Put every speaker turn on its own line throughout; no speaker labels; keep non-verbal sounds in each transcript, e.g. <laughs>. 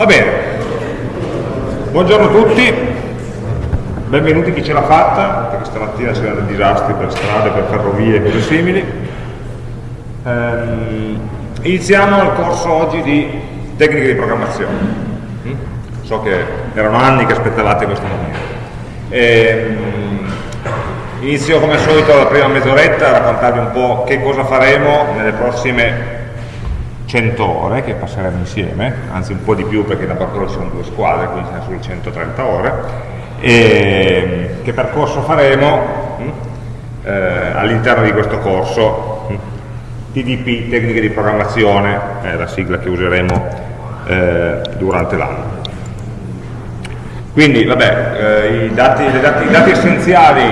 Va bene, buongiorno a tutti, benvenuti chi ce l'ha fatta, perché stamattina c'erano disastri per strade, per ferrovie e cose simili. Ehm, iniziamo il corso oggi di tecniche di programmazione. Mm? So che erano anni che aspettavate questo momento. Ehm, inizio come al solito la prima mezz'oretta a raccontarvi un po' che cosa faremo nelle prossime 100 ore che passeremo insieme, anzi un po' di più perché in laboratorio ci sono due squadre, quindi sono solo 130 ore, e che percorso faremo hm, eh, all'interno di questo corso hm, TDP, tecniche di programmazione, è la sigla che useremo eh, durante l'anno. Quindi, vabbè, eh, i, dati, dati, i dati essenziali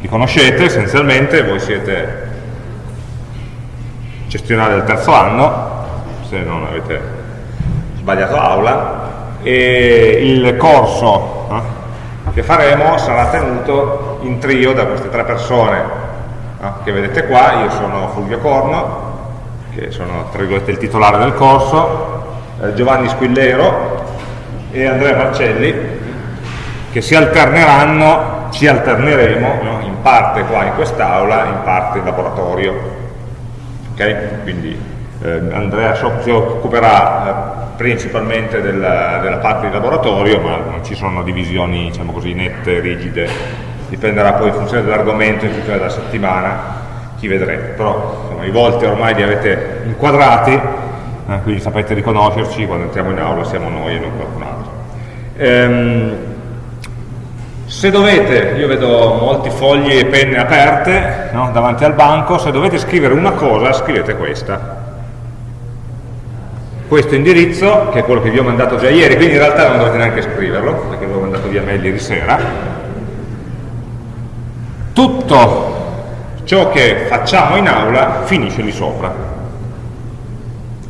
li conoscete essenzialmente, voi siete gestionale del terzo anno, se non avete sbagliato aula, e il corso eh, che faremo sarà tenuto in trio da queste tre persone eh, che vedete qua, io sono Fulvio Corno, che sono tra virgolette il titolare del corso, eh, Giovanni Squillero e Andrea Marcelli, che si alterneranno, ci alterneremo no, in parte qua in quest'aula, in parte in laboratorio okay? quindi eh, Andrea si occuperà eh, principalmente della, della, parte di laboratorio, ma non ci sono divisioni diciamo così, nette, rigide, dipenderà poi in funzione dell'argomento, in funzione della settimana, chi vedrete, però insomma, i volti ormai li avete inquadrati, eh, quindi sapete riconoscerci, quando entriamo in aula siamo noi e non qualcun altro. Ehm, se dovete, io vedo molti fogli e penne aperte no, davanti al banco, se dovete scrivere una cosa, scrivete questa. Questo indirizzo, che è quello che vi ho mandato già ieri, quindi in realtà non dovete neanche scriverlo, perché l'ho mandato via mail ieri sera. Tutto ciò che facciamo in aula finisce lì sopra.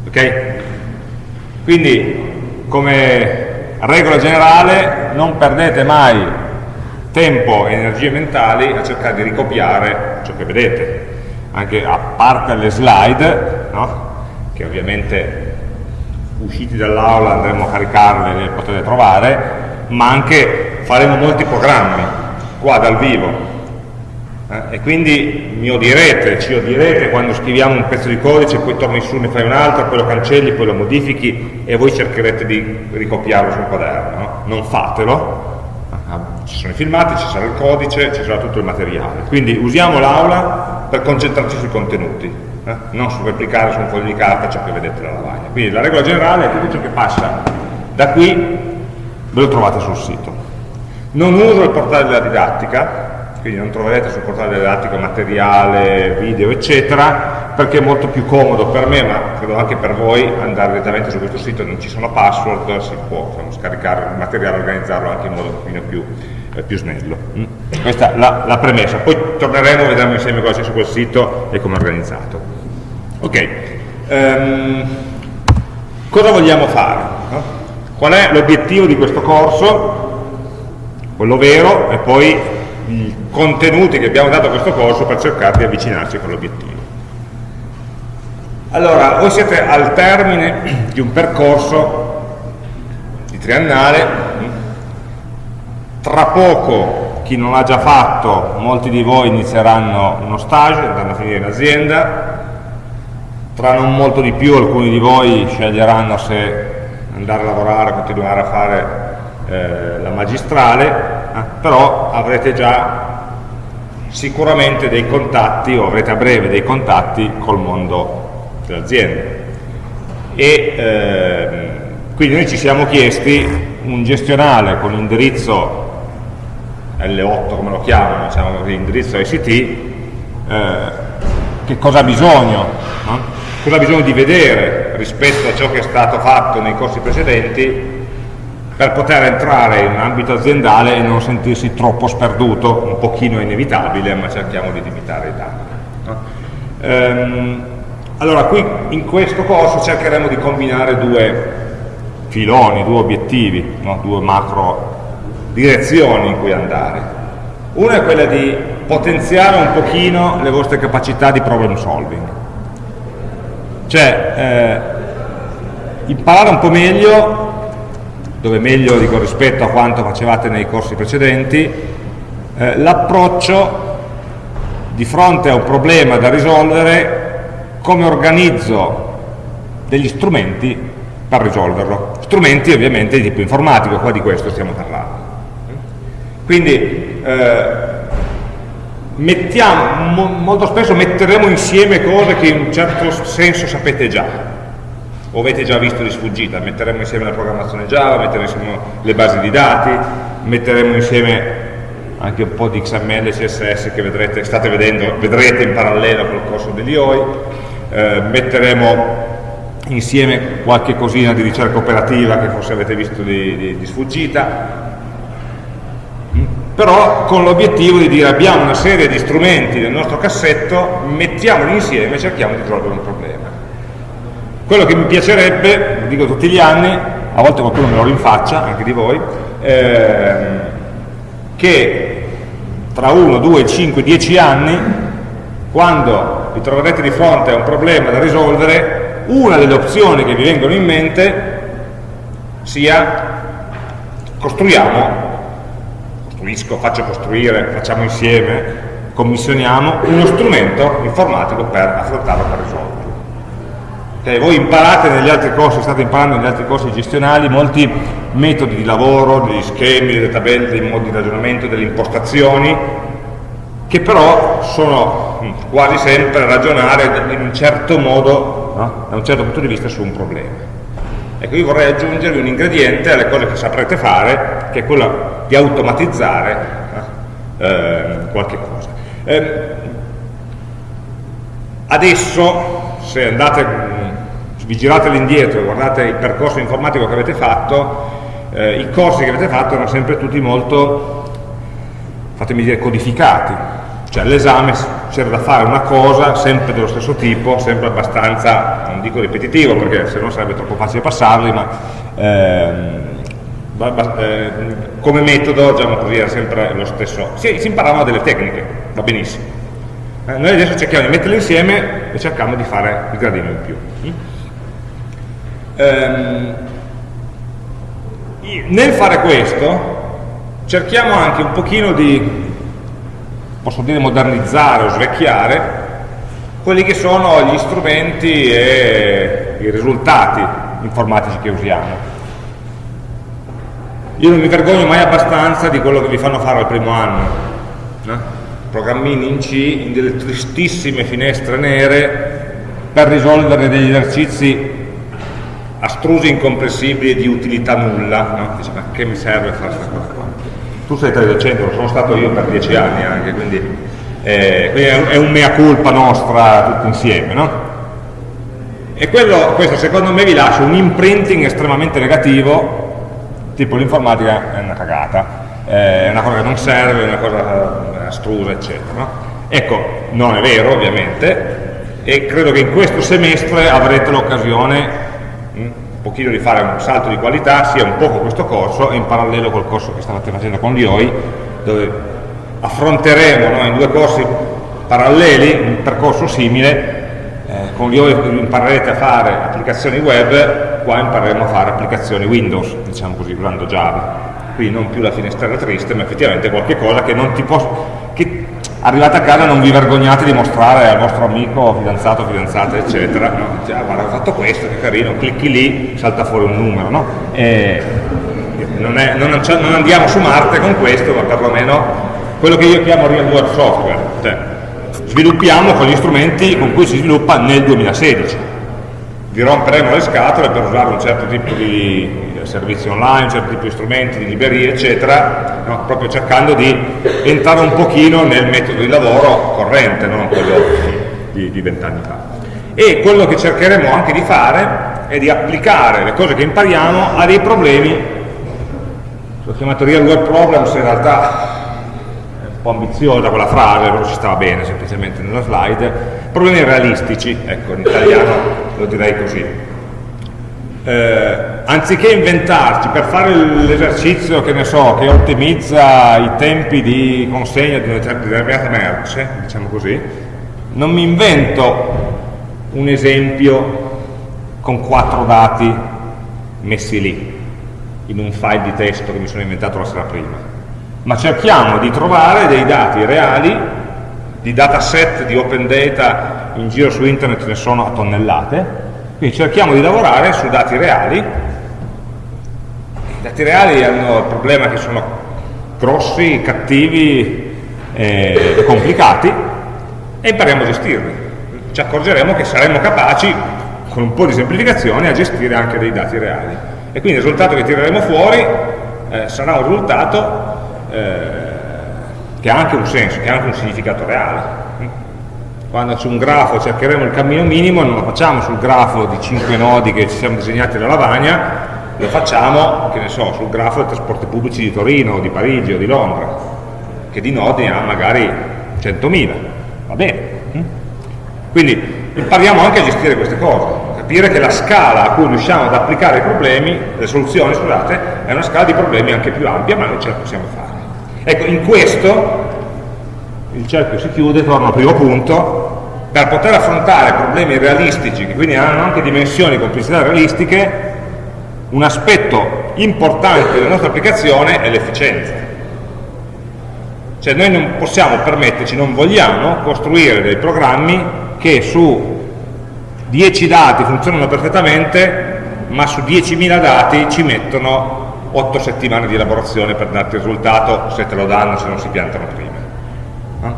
Ok? Quindi, come regola generale, non perdete mai tempo e energie mentali a cercare di ricopiare ciò che vedete, anche a parte le slide, no? che ovviamente usciti dall'aula andremo a caricarle, le potete trovare, ma anche faremo molti programmi qua dal vivo. Eh? E quindi mi odierete, ci odierete quando scriviamo un pezzo di codice, poi torni su, ne fai un altro, poi lo cancelli, poi lo modifichi e voi cercherete di ricopiarlo sul quaderno. No? Non fatelo, ci sono i filmati, ci sarà il codice, ci sarà tutto il materiale. Quindi usiamo l'aula per concentrarci sui contenuti, eh? non su replicare su un foglio di carta ciò che vedete dalla lavagna. Quindi la regola generale è tutto ciò che passa da qui ve lo trovate sul sito. Non uso il portale della didattica, quindi non troverete sul portale della didattica materiale, video, eccetera, perché è molto più comodo per me, ma credo anche per voi, andare direttamente su questo sito, non ci sono password, si può diciamo, scaricare il materiale e organizzarlo anche in modo un pochino più, eh, più snello. Mm? Questa è la, la, premessa, poi torneremo e vedremo insieme cosa c'è su quel sito e come è organizzato. Ok, um, cosa vogliamo fare? Qual è l'obiettivo di questo corso? Quello vero e poi i contenuti che abbiamo dato a questo corso per cercare di avvicinarci con l'obiettivo. Allora, voi siete al termine di un percorso di triennale, tra poco, chi non l'ha già fatto, molti di voi inizieranno uno stage, andranno a finire in azienda, tra non molto di più alcuni di voi sceglieranno se andare a lavorare, continuare a fare eh, la magistrale, eh, però avrete già sicuramente dei contatti, o avrete a breve dei contatti col mondo dell'azienda. E eh, quindi noi ci siamo chiesti un gestionale con indirizzo L8 come lo chiamano, diciamo così, indirizzo ICT, eh, che cosa ha bisogno, no? cosa ha bisogno di vedere rispetto a ciò che è stato fatto nei corsi precedenti per poter entrare in un ambito aziendale e non sentirsi troppo sperduto, un pochino inevitabile, ma cerchiamo di limitare i danni. No? Ehm, allora, qui in questo corso cercheremo di combinare due filoni, due obiettivi, no? due macro direzioni in cui andare. Una è quella di potenziare un pochino le vostre capacità di problem solving. Cioè, eh, imparare un po' meglio, dove meglio dico rispetto a quanto facevate nei corsi precedenti, eh, l'approccio di fronte a un problema da risolvere, come organizzo degli strumenti per risolverlo. Strumenti ovviamente di tipo informatico, qua di questo stiamo parlando. Quindi eh, mettiamo, mo, molto spesso metteremo insieme cose che in un certo senso sapete già, o avete già visto di sfuggita, metteremo insieme la programmazione Java, metteremo insieme le basi di dati, metteremo insieme anche un po' di XML e CSS che vedrete, state vedendo, vedrete in parallelo col corso degli OI, eh, metteremo insieme qualche cosina di ricerca operativa che forse avete visto di, di, di sfuggita, però con l'obiettivo di dire abbiamo una serie di strumenti nel nostro cassetto, mettiamoli insieme e cerchiamo di risolvere un problema. Quello che mi piacerebbe, lo dico tutti gli anni, a volte qualcuno me lo rinfaccia, anche di voi, ehm, che tra 1, 2, 5, 10 anni, quando vi troverete di fronte a un problema da risolvere, una delle opzioni che vi vengono in mente sia costruiamo costruisco, faccio costruire, facciamo insieme, commissioniamo uno strumento informatico per affrontarlo, per risolverlo. Okay, voi imparate negli altri corsi, state imparando negli altri corsi gestionali molti metodi di lavoro, degli schemi, delle tabelle, dei modi di ragionamento, delle impostazioni, che però sono mm, quasi sempre ragionare in un certo modo, no? da un certo punto di vista, su un problema. Ecco, io vorrei aggiungervi un ingrediente alle cose che saprete fare, che è quello di automatizzare eh, qualche cosa. Eh, adesso, se andate, vi girate all'indietro e guardate il percorso informatico che avete fatto, eh, i corsi che avete fatto erano sempre tutti molto, fatemi dire, codificati, cioè all'esame c'era da fare una cosa sempre dello stesso tipo, sempre abbastanza, non dico ripetitivo perché se no sarebbe troppo facile passarli, ma ehm, eh, come metodo diciamo così, era sempre lo stesso. Si, si imparavano delle tecniche, va benissimo. Eh, noi adesso cerchiamo di metterle insieme e cerchiamo di fare il gradino in più. Ehm, nel fare questo cerchiamo anche un pochino di posso dire modernizzare o svecchiare, quelli che sono gli strumenti e i risultati informatici che usiamo. Io non mi vergogno mai abbastanza di quello che vi fanno fare al primo anno, no? programmini in C, in delle tristissime finestre nere, per risolvere degli esercizi astrusi, incomprensibili, di utilità nulla. No? Dice, ma che mi serve fare questa cosa? Tu sei traducente, lo sono stato io per dieci anni anche, quindi, eh, quindi è, un mea culpa nostra tutti insieme, no? E quello, questo secondo me vi lascia un imprinting estremamente negativo, tipo l'informatica è una cagata, eh, è una cosa che non serve, è una cosa astrusa, eccetera. No? Ecco, non è vero ovviamente, e credo che in questo semestre avrete l'occasione pochino di fare un salto di qualità sia un po' con questo corso e in parallelo col corso che stavate facendo con gli OI dove affronteremo no, in due corsi paralleli un percorso simile eh, con gli OI imparerete a fare applicazioni web qua impareremo a fare applicazioni Windows diciamo così usando Java. Qui non più la finestrella triste ma effettivamente qualche cosa che non ti posso arrivate a casa non vi vergognate di mostrare al vostro amico, fidanzato, fidanzata, eccetera, no? cioè, ah, guarda ho fatto questo, che carino, clicchi lì, salta fuori un numero, no? non, è, non, non, andiamo su Marte con questo, ma perlomeno quello che io chiamo real world software, cioè sviluppiamo con gli strumenti con cui si sviluppa nel 2016. Vi romperemo le scatole per usare un certo tipo di servizi online, certi di strumenti, di librerie, eccetera, no? proprio cercando di entrare un pochino nel metodo di lavoro corrente, non quello di vent'anni fa. E quello che cercheremo anche di fare è di applicare le cose che impariamo a dei problemi, l'ho chiamato real world problems, in realtà è un po' ambiziosa quella frase, però ci stava bene semplicemente nella slide, problemi realistici, ecco, in italiano lo direi così eh, anziché inventarci per fare l'esercizio che ne so, che ottimizza i tempi di consegna di una determinata merce, diciamo così, non mi invento un esempio con quattro dati messi lì, in un file di testo che mi sono inventato la sera prima, ma cerchiamo di trovare dei dati reali, di dataset di open data in giro su internet ne sono a tonnellate, quindi cerchiamo di lavorare su dati reali. I dati reali hanno il problema che sono grossi, cattivi eh, complicati e impariamo a gestirli. Ci accorgeremo che saremo capaci, con un po' di semplificazione, a gestire anche dei dati reali. E quindi il risultato che tireremo fuori eh, sarà un risultato eh, che ha anche un senso, che ha anche un significato reale quando su un grafo cercheremo il cammino minimo non lo facciamo sul grafo di 5 nodi che ci siamo disegnati alla lavagna lo facciamo, che ne so, sul grafo dei trasporti pubblici di Torino, di Parigi o di Londra che di nodi ha magari 100.000 va bene hm? quindi impariamo anche a gestire queste cose. Capire che la scala a cui riusciamo ad applicare i problemi, le soluzioni scusate, è una scala di problemi anche più ampia ma noi ce la possiamo fare. Ecco, in questo il cerchio si chiude, torno al primo punto, per poter affrontare problemi realistici, che quindi hanno anche dimensioni e complessità realistiche, un aspetto importante della nostra applicazione è l'efficienza. Cioè noi non possiamo permetterci, non vogliamo costruire dei programmi che su 10 dati funzionano perfettamente, ma su 10.000 dati ci mettono 8 settimane di elaborazione per darti il risultato, se te lo danno, se non si piantano prima.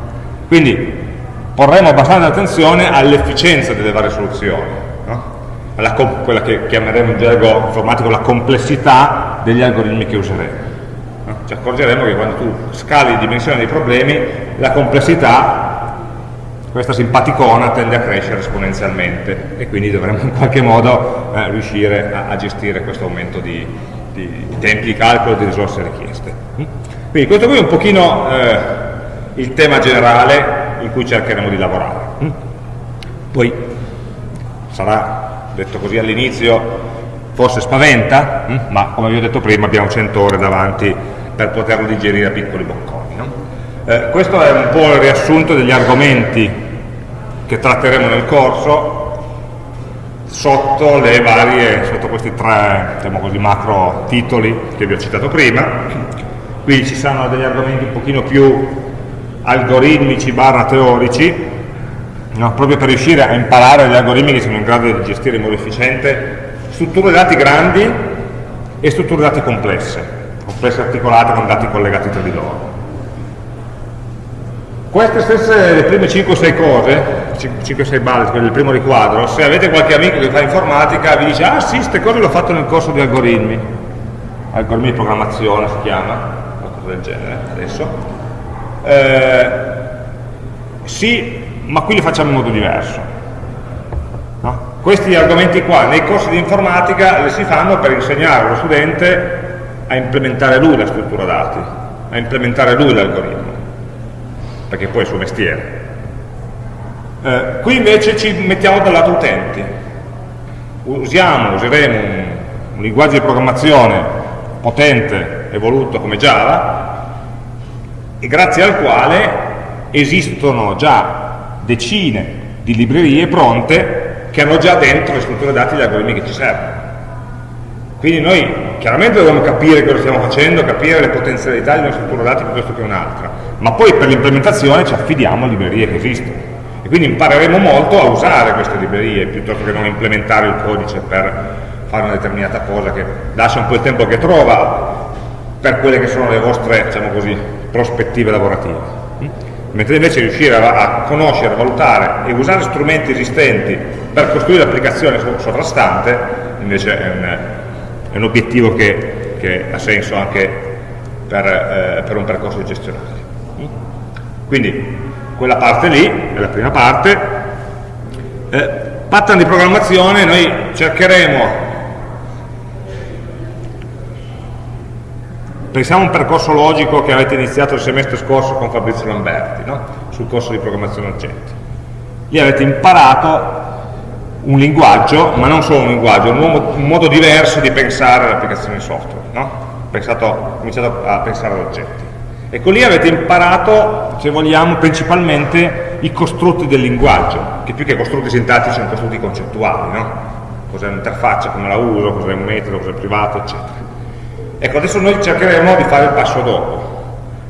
Quindi porremo abbastanza attenzione all'efficienza delle varie soluzioni? Alla quella che chiameremo in gergo informatico la complessità degli algoritmi che useremo. Ci accorgeremo che quando tu scali di dimensione dei problemi, la complessità, questa simpaticona, tende a crescere esponenzialmente e quindi dovremo in qualche modo eh, riuscire a, a, gestire questo aumento di, di, di, tempi di calcolo e di risorse richieste. Quindi questo qui è un pochino... Eh, il tema generale in cui cercheremo di lavorare. Mm? Poi sarà, detto così all'inizio, forse spaventa, mm? ma come vi ho detto prima abbiamo 100 ore davanti per poterlo digerire a piccoli bocconi. No? Eh, questo è un po' il riassunto degli argomenti che tratteremo nel corso sotto, varie, sotto questi tre diciamo così, macro titoli che vi ho citato prima. Qui ci saranno degli argomenti un pochino più algoritmici barra teorici, no? proprio per riuscire a imparare gli algoritmi che sono in grado di gestire in modo efficiente strutture dati grandi e strutture dati complesse, complesse articolate con dati collegati tra di loro. Queste stesse, le prime 5-6 cose, 5-6 balle, del primo riquadro, se avete qualche amico che fa informatica vi dice ah sì, queste cose le ho fatte nel corso di algoritmi, algoritmi di programmazione si chiama, qualcosa del genere adesso, eh, sì, ma qui li facciamo in modo diverso. No? Questi argomenti qua nei corsi di informatica li si fanno per insegnare allo studente a implementare lui la struttura dati, a implementare lui l'algoritmo, perché poi è il suo mestiere. Eh, qui invece ci mettiamo dal lato utenti, usiamo, useremo un, un linguaggio di programmazione potente, evoluto come Java, e grazie al quale esistono già decine di librerie pronte che hanno già dentro le strutture dati e gli algoritmi che ci servono. Quindi noi chiaramente dobbiamo capire cosa stiamo facendo, capire le potenzialità di una struttura dati piuttosto che un'altra, ma poi per l'implementazione ci affidiamo a librerie che esistono. E quindi impareremo molto a usare queste librerie piuttosto che non implementare il codice per fare una determinata cosa che lascia un po' il tempo che trova per quelle che sono le vostre, diciamo così, prospettive lavorative. Mentre invece riuscire a, a conoscere, a valutare e usare strumenti esistenti per costruire l'applicazione sovrastante, invece è un, è un obiettivo che, che, ha senso anche per, eh, per un percorso gestionale. Quindi quella parte lì è la prima parte. Eh, pattern di programmazione noi cercheremo pensiamo a un percorso logico che avete iniziato il semestre scorso con Fabrizio Lamberti, no? sul corso di programmazione oggetti. Lì avete imparato un linguaggio, ma non solo un linguaggio, un, uomo, un modo diverso di pensare all'applicazione software. No? Pensato, cominciato a pensare ad oggetti. Ecco lì avete imparato, se vogliamo, principalmente i costrutti del linguaggio, che più che costrutti sintattici sono costrutti concettuali. No? cos'è un'interfaccia, come la uso, cos'è un metodo, cos'è privato, eccetera. Ecco, adesso noi cercheremo di fare il passo dopo.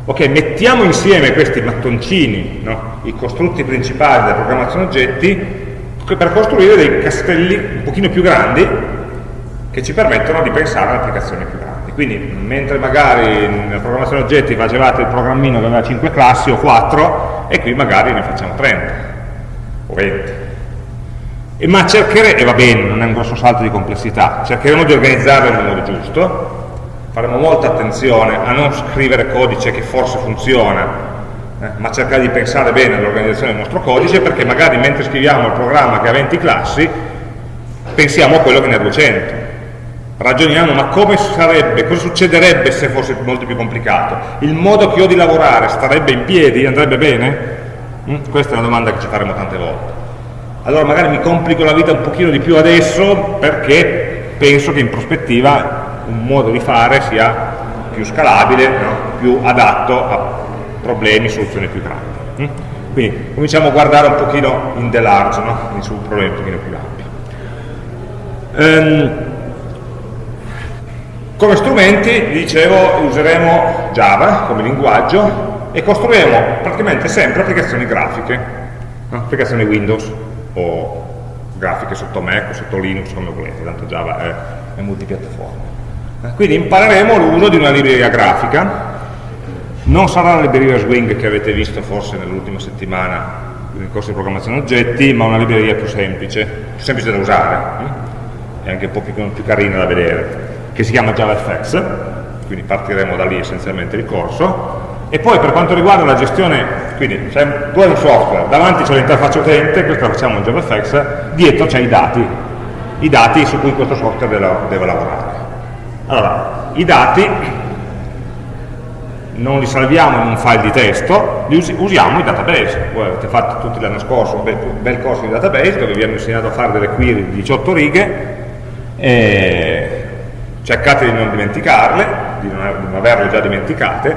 Ok, mettiamo insieme questi mattoncini, no? i costrutti principali della programmazione oggetti, per costruire dei castelli un pochino più grandi che ci permettono di pensare a applicazioni più grandi. Quindi, mentre magari nella programmazione oggetti facevate il programmino che aveva 5 classi o 4, e qui magari ne facciamo 30 o 20. E ma cercheremo, e va bene, non è un grosso salto di complessità, cercheremo di organizzarlo nel modo giusto, faremo molta attenzione a non scrivere codice che forse funziona, eh, ma cercare di pensare bene all'organizzazione del nostro codice perché magari mentre scriviamo il programma che ha 20 classi pensiamo a quello che ne ha 200 ragioniamo ma come sarebbe, cosa succederebbe se fosse molto più complicato il modo che ho di lavorare starebbe in piedi, andrebbe bene? Mm? questa è una domanda che ci faremo tante volte allora magari mi complico la vita un pochino di più adesso perché penso che in prospettiva un modo di fare sia più scalabile, no? più adatto a problemi, soluzioni più grandi. Mm? Quindi cominciamo a guardare un pochino in the large, no? quindi su problemi un pochino più ampi. Ehm, come strumenti, dicevo, useremo Java come linguaggio e costruiremo praticamente sempre applicazioni grafiche, applicazioni Windows o grafiche sotto Mac o sotto Linux come volete, tanto Java è, è multipiattaforma. Quindi impareremo l'uso di una libreria grafica, non sarà la libreria Swing che avete visto forse nell'ultima settimana nel corso di programmazione oggetti, ma una libreria più semplice, più semplice da usare eh? e anche un po' più, più carina da vedere, che si chiama JavaFX, quindi partiremo da lì essenzialmente il corso, e poi per quanto riguarda la gestione, quindi hai un software, davanti c'è l'interfaccia utente, questo la facciamo in JavaFX, dietro c'è i dati, i dati su cui questo software deve lavorare. Allora, i dati non li salviamo in un file di testo, li us usiamo i database. Voi avete fatto tutti l'anno scorso un bel, bel, corso di database dove vi hanno insegnato a fare delle query di 18 righe e cercate di non dimenticarle, di non, di non averle già dimenticate,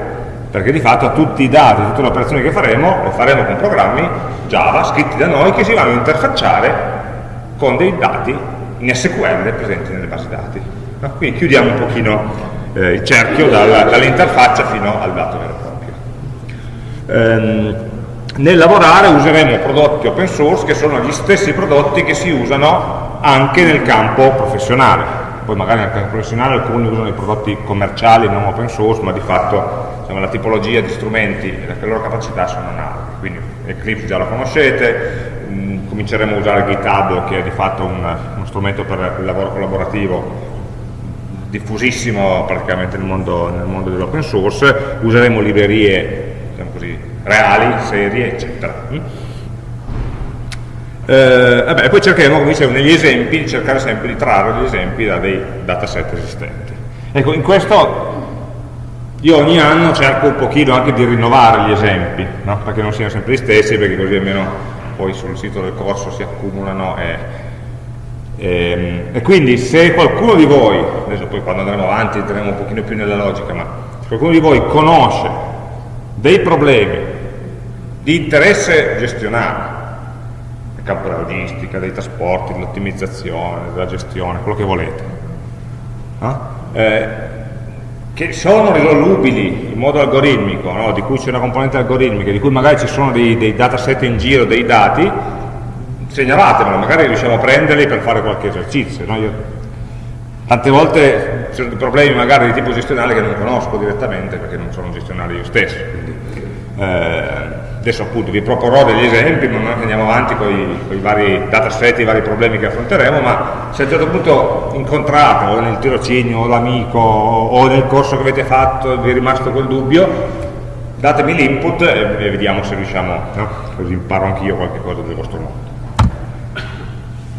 perché di fatto tutti i dati, tutte le operazioni che faremo, le faremo con programmi Java scritti da noi che si vanno a interfacciare con dei dati in SQL presenti nelle basi dati. No? Quindi chiudiamo un pochino eh, il cerchio dall'interfaccia fino al dato vero e proprio. Ehm, nel lavorare useremo prodotti open source che sono gli stessi prodotti che si usano anche nel campo professionale. Poi magari nel campo professionale alcuni usano i prodotti commerciali non open source, ma di fatto diciamo, la tipologia di strumenti e le loro capacità sono analoghe. Quindi Eclipse già lo conoscete, mm, cominceremo a usare GitHub che è di fatto un, uno strumento per il lavoro collaborativo diffusissimo praticamente nel mondo, mondo dell'open source, useremo librerie diciamo così, reali, serie, eccetera. Mm? Eh, vabbè, poi cercheremo, come dicevo, negli esempi, di cercare sempre di trarre gli esempi da dei dataset esistenti. Ecco, in questo io ogni anno cerco un pochino anche di rinnovare gli esempi, no? perché non siano sempre gli stessi, perché così almeno poi sul sito del corso si accumulano e e, ehm, e, quindi se qualcuno di voi, adesso poi quando andremo avanti entreremo un pochino più nella logica, ma se qualcuno di voi conosce dei problemi di interesse gestionale, nel campo della logistica, dei trasporti, dell'ottimizzazione, della gestione, quello che volete, no? eh, che sono risolubili in modo algoritmico, no? di cui c'è una componente algoritmica, di cui magari ci sono dei, dei dataset in giro, dei dati, segnalatemelo, magari riusciamo a prenderli per fare qualche esercizio. No? Io, tante volte ci sono problemi magari di tipo gestionale che non conosco direttamente perché non sono gestionale io stesso. Quindi, eh, adesso appunto vi proporrò degli esempi, che andiamo avanti con i vari dataset, i vari problemi che affronteremo, ma se a un certo punto incontrate o nel tirocinio o l'amico o nel corso che avete fatto vi è rimasto quel dubbio, datemi l'input e, vediamo se riusciamo, no? così imparo anch'io qualche cosa del vostro mondo.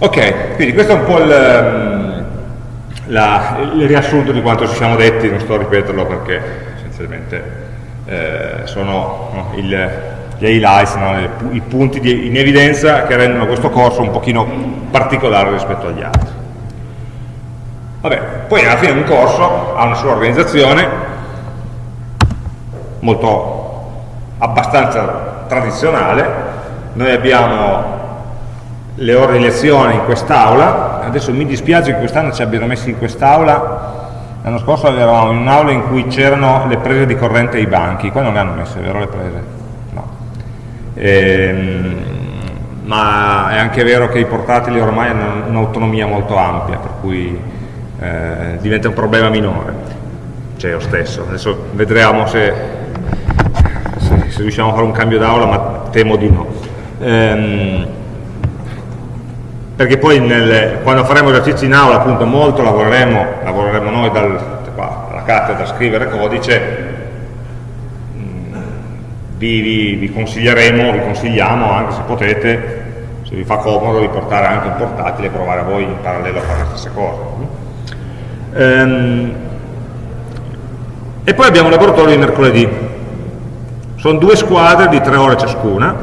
Ok, quindi questo è un po' il, ehm, la, il riassunto di quanto ci siamo detti, non sto a ripeterlo perché essenzialmente eh, sono no, il, gli highlights, no, i punti di, in evidenza che rendono questo corso un pochino particolare rispetto agli altri. Vabbè, poi alla fine un corso ha una sua organizzazione molto abbastanza tradizionale, noi abbiamo le ore di lezione in quest'aula, adesso mi dispiace che quest'anno ci abbiano messi in quest'aula, l'anno scorso eravamo in un'aula in cui c'erano le prese di corrente ai banchi, qua non le hanno messe, vero le prese? No. Ehm, ma è anche vero che i portatili ormai hanno un'autonomia molto ampia, per cui eh, diventa un problema minore, cioè lo stesso. Adesso vedremo se, se, se riusciamo a fare un cambio d'aula, ma temo di no. Ehm, perché poi nel, quando faremo esercizi in aula appunto molto lavoreremo, lavoreremo noi dal, qua, dalla cattedra a scrivere codice, mm, vi, vi, vi, consiglieremo, vi consigliamo anche se potete, se vi fa comodo, di portare anche un portatile e provare voi in parallelo a fare le stesse cose. Ehm, e poi abbiamo un laboratorio di mercoledì. Sono due squadre di tre ore ciascuna.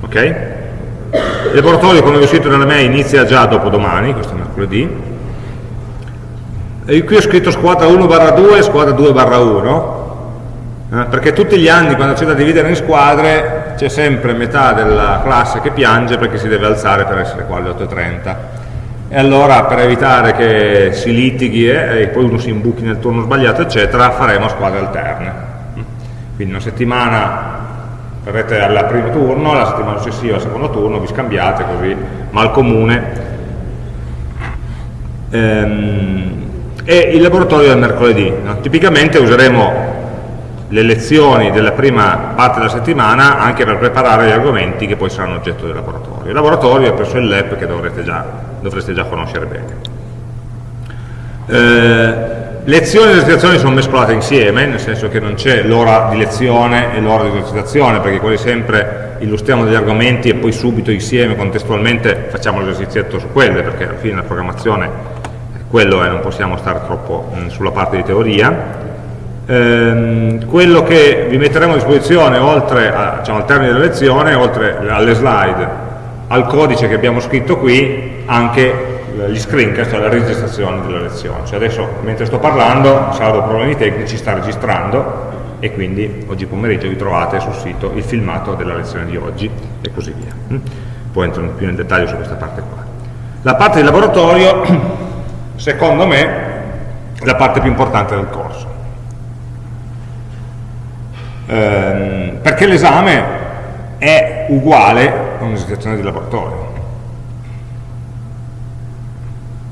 ok? Il laboratorio, come vi ho scritto nella mail, inizia già dopo domani, questo mercoledì. E qui ho scritto squadra 1 barra 2 e squadra 2 barra 1, eh, perché tutti gli anni quando c'è da dividere in squadre c'è sempre metà della classe che piange perché si deve alzare per essere qua alle 8.30. E allora per evitare che si litighi eh, e poi uno si imbuchi nel turno sbagliato, eccetera, faremo squadre alterne. Quindi una settimana verrete al primo turno, la settimana successiva al secondo turno, vi scambiate così, ma al comune. Ehm, e il laboratorio del mercoledì. No? Tipicamente useremo le lezioni della prima parte della settimana anche per preparare gli argomenti che poi saranno oggetto del laboratorio. Il laboratorio è presso il lab che dovrete già, dovreste già conoscere bene. Eh, lezioni e esercitazioni sono mescolate insieme, nel senso che non c'è l'ora di lezione e l'ora di esercitazione, perché quasi sempre illustriamo degli argomenti e poi subito insieme, contestualmente, facciamo l'esercizietto su quelle, perché alla fine la programmazione quello è, non possiamo stare troppo mh, sulla parte di teoria. Ehm, quello che vi metteremo a disposizione, a, diciamo, al termine della lezione, oltre alle slide, al codice che abbiamo scritto qui, anche gli screencast, la registrazione della lezione. Cioè adesso, mentre sto parlando, salvo problemi tecnici, sta registrando e quindi oggi pomeriggio vi trovate sul sito il filmato della lezione di oggi e così via. Mm? Poi entro più nel dettaglio su questa parte qua. La parte di laboratorio, <clears throat> secondo me, è la parte più importante del corso. Ehm, perché l'esame è uguale a un'esercitazione di laboratorio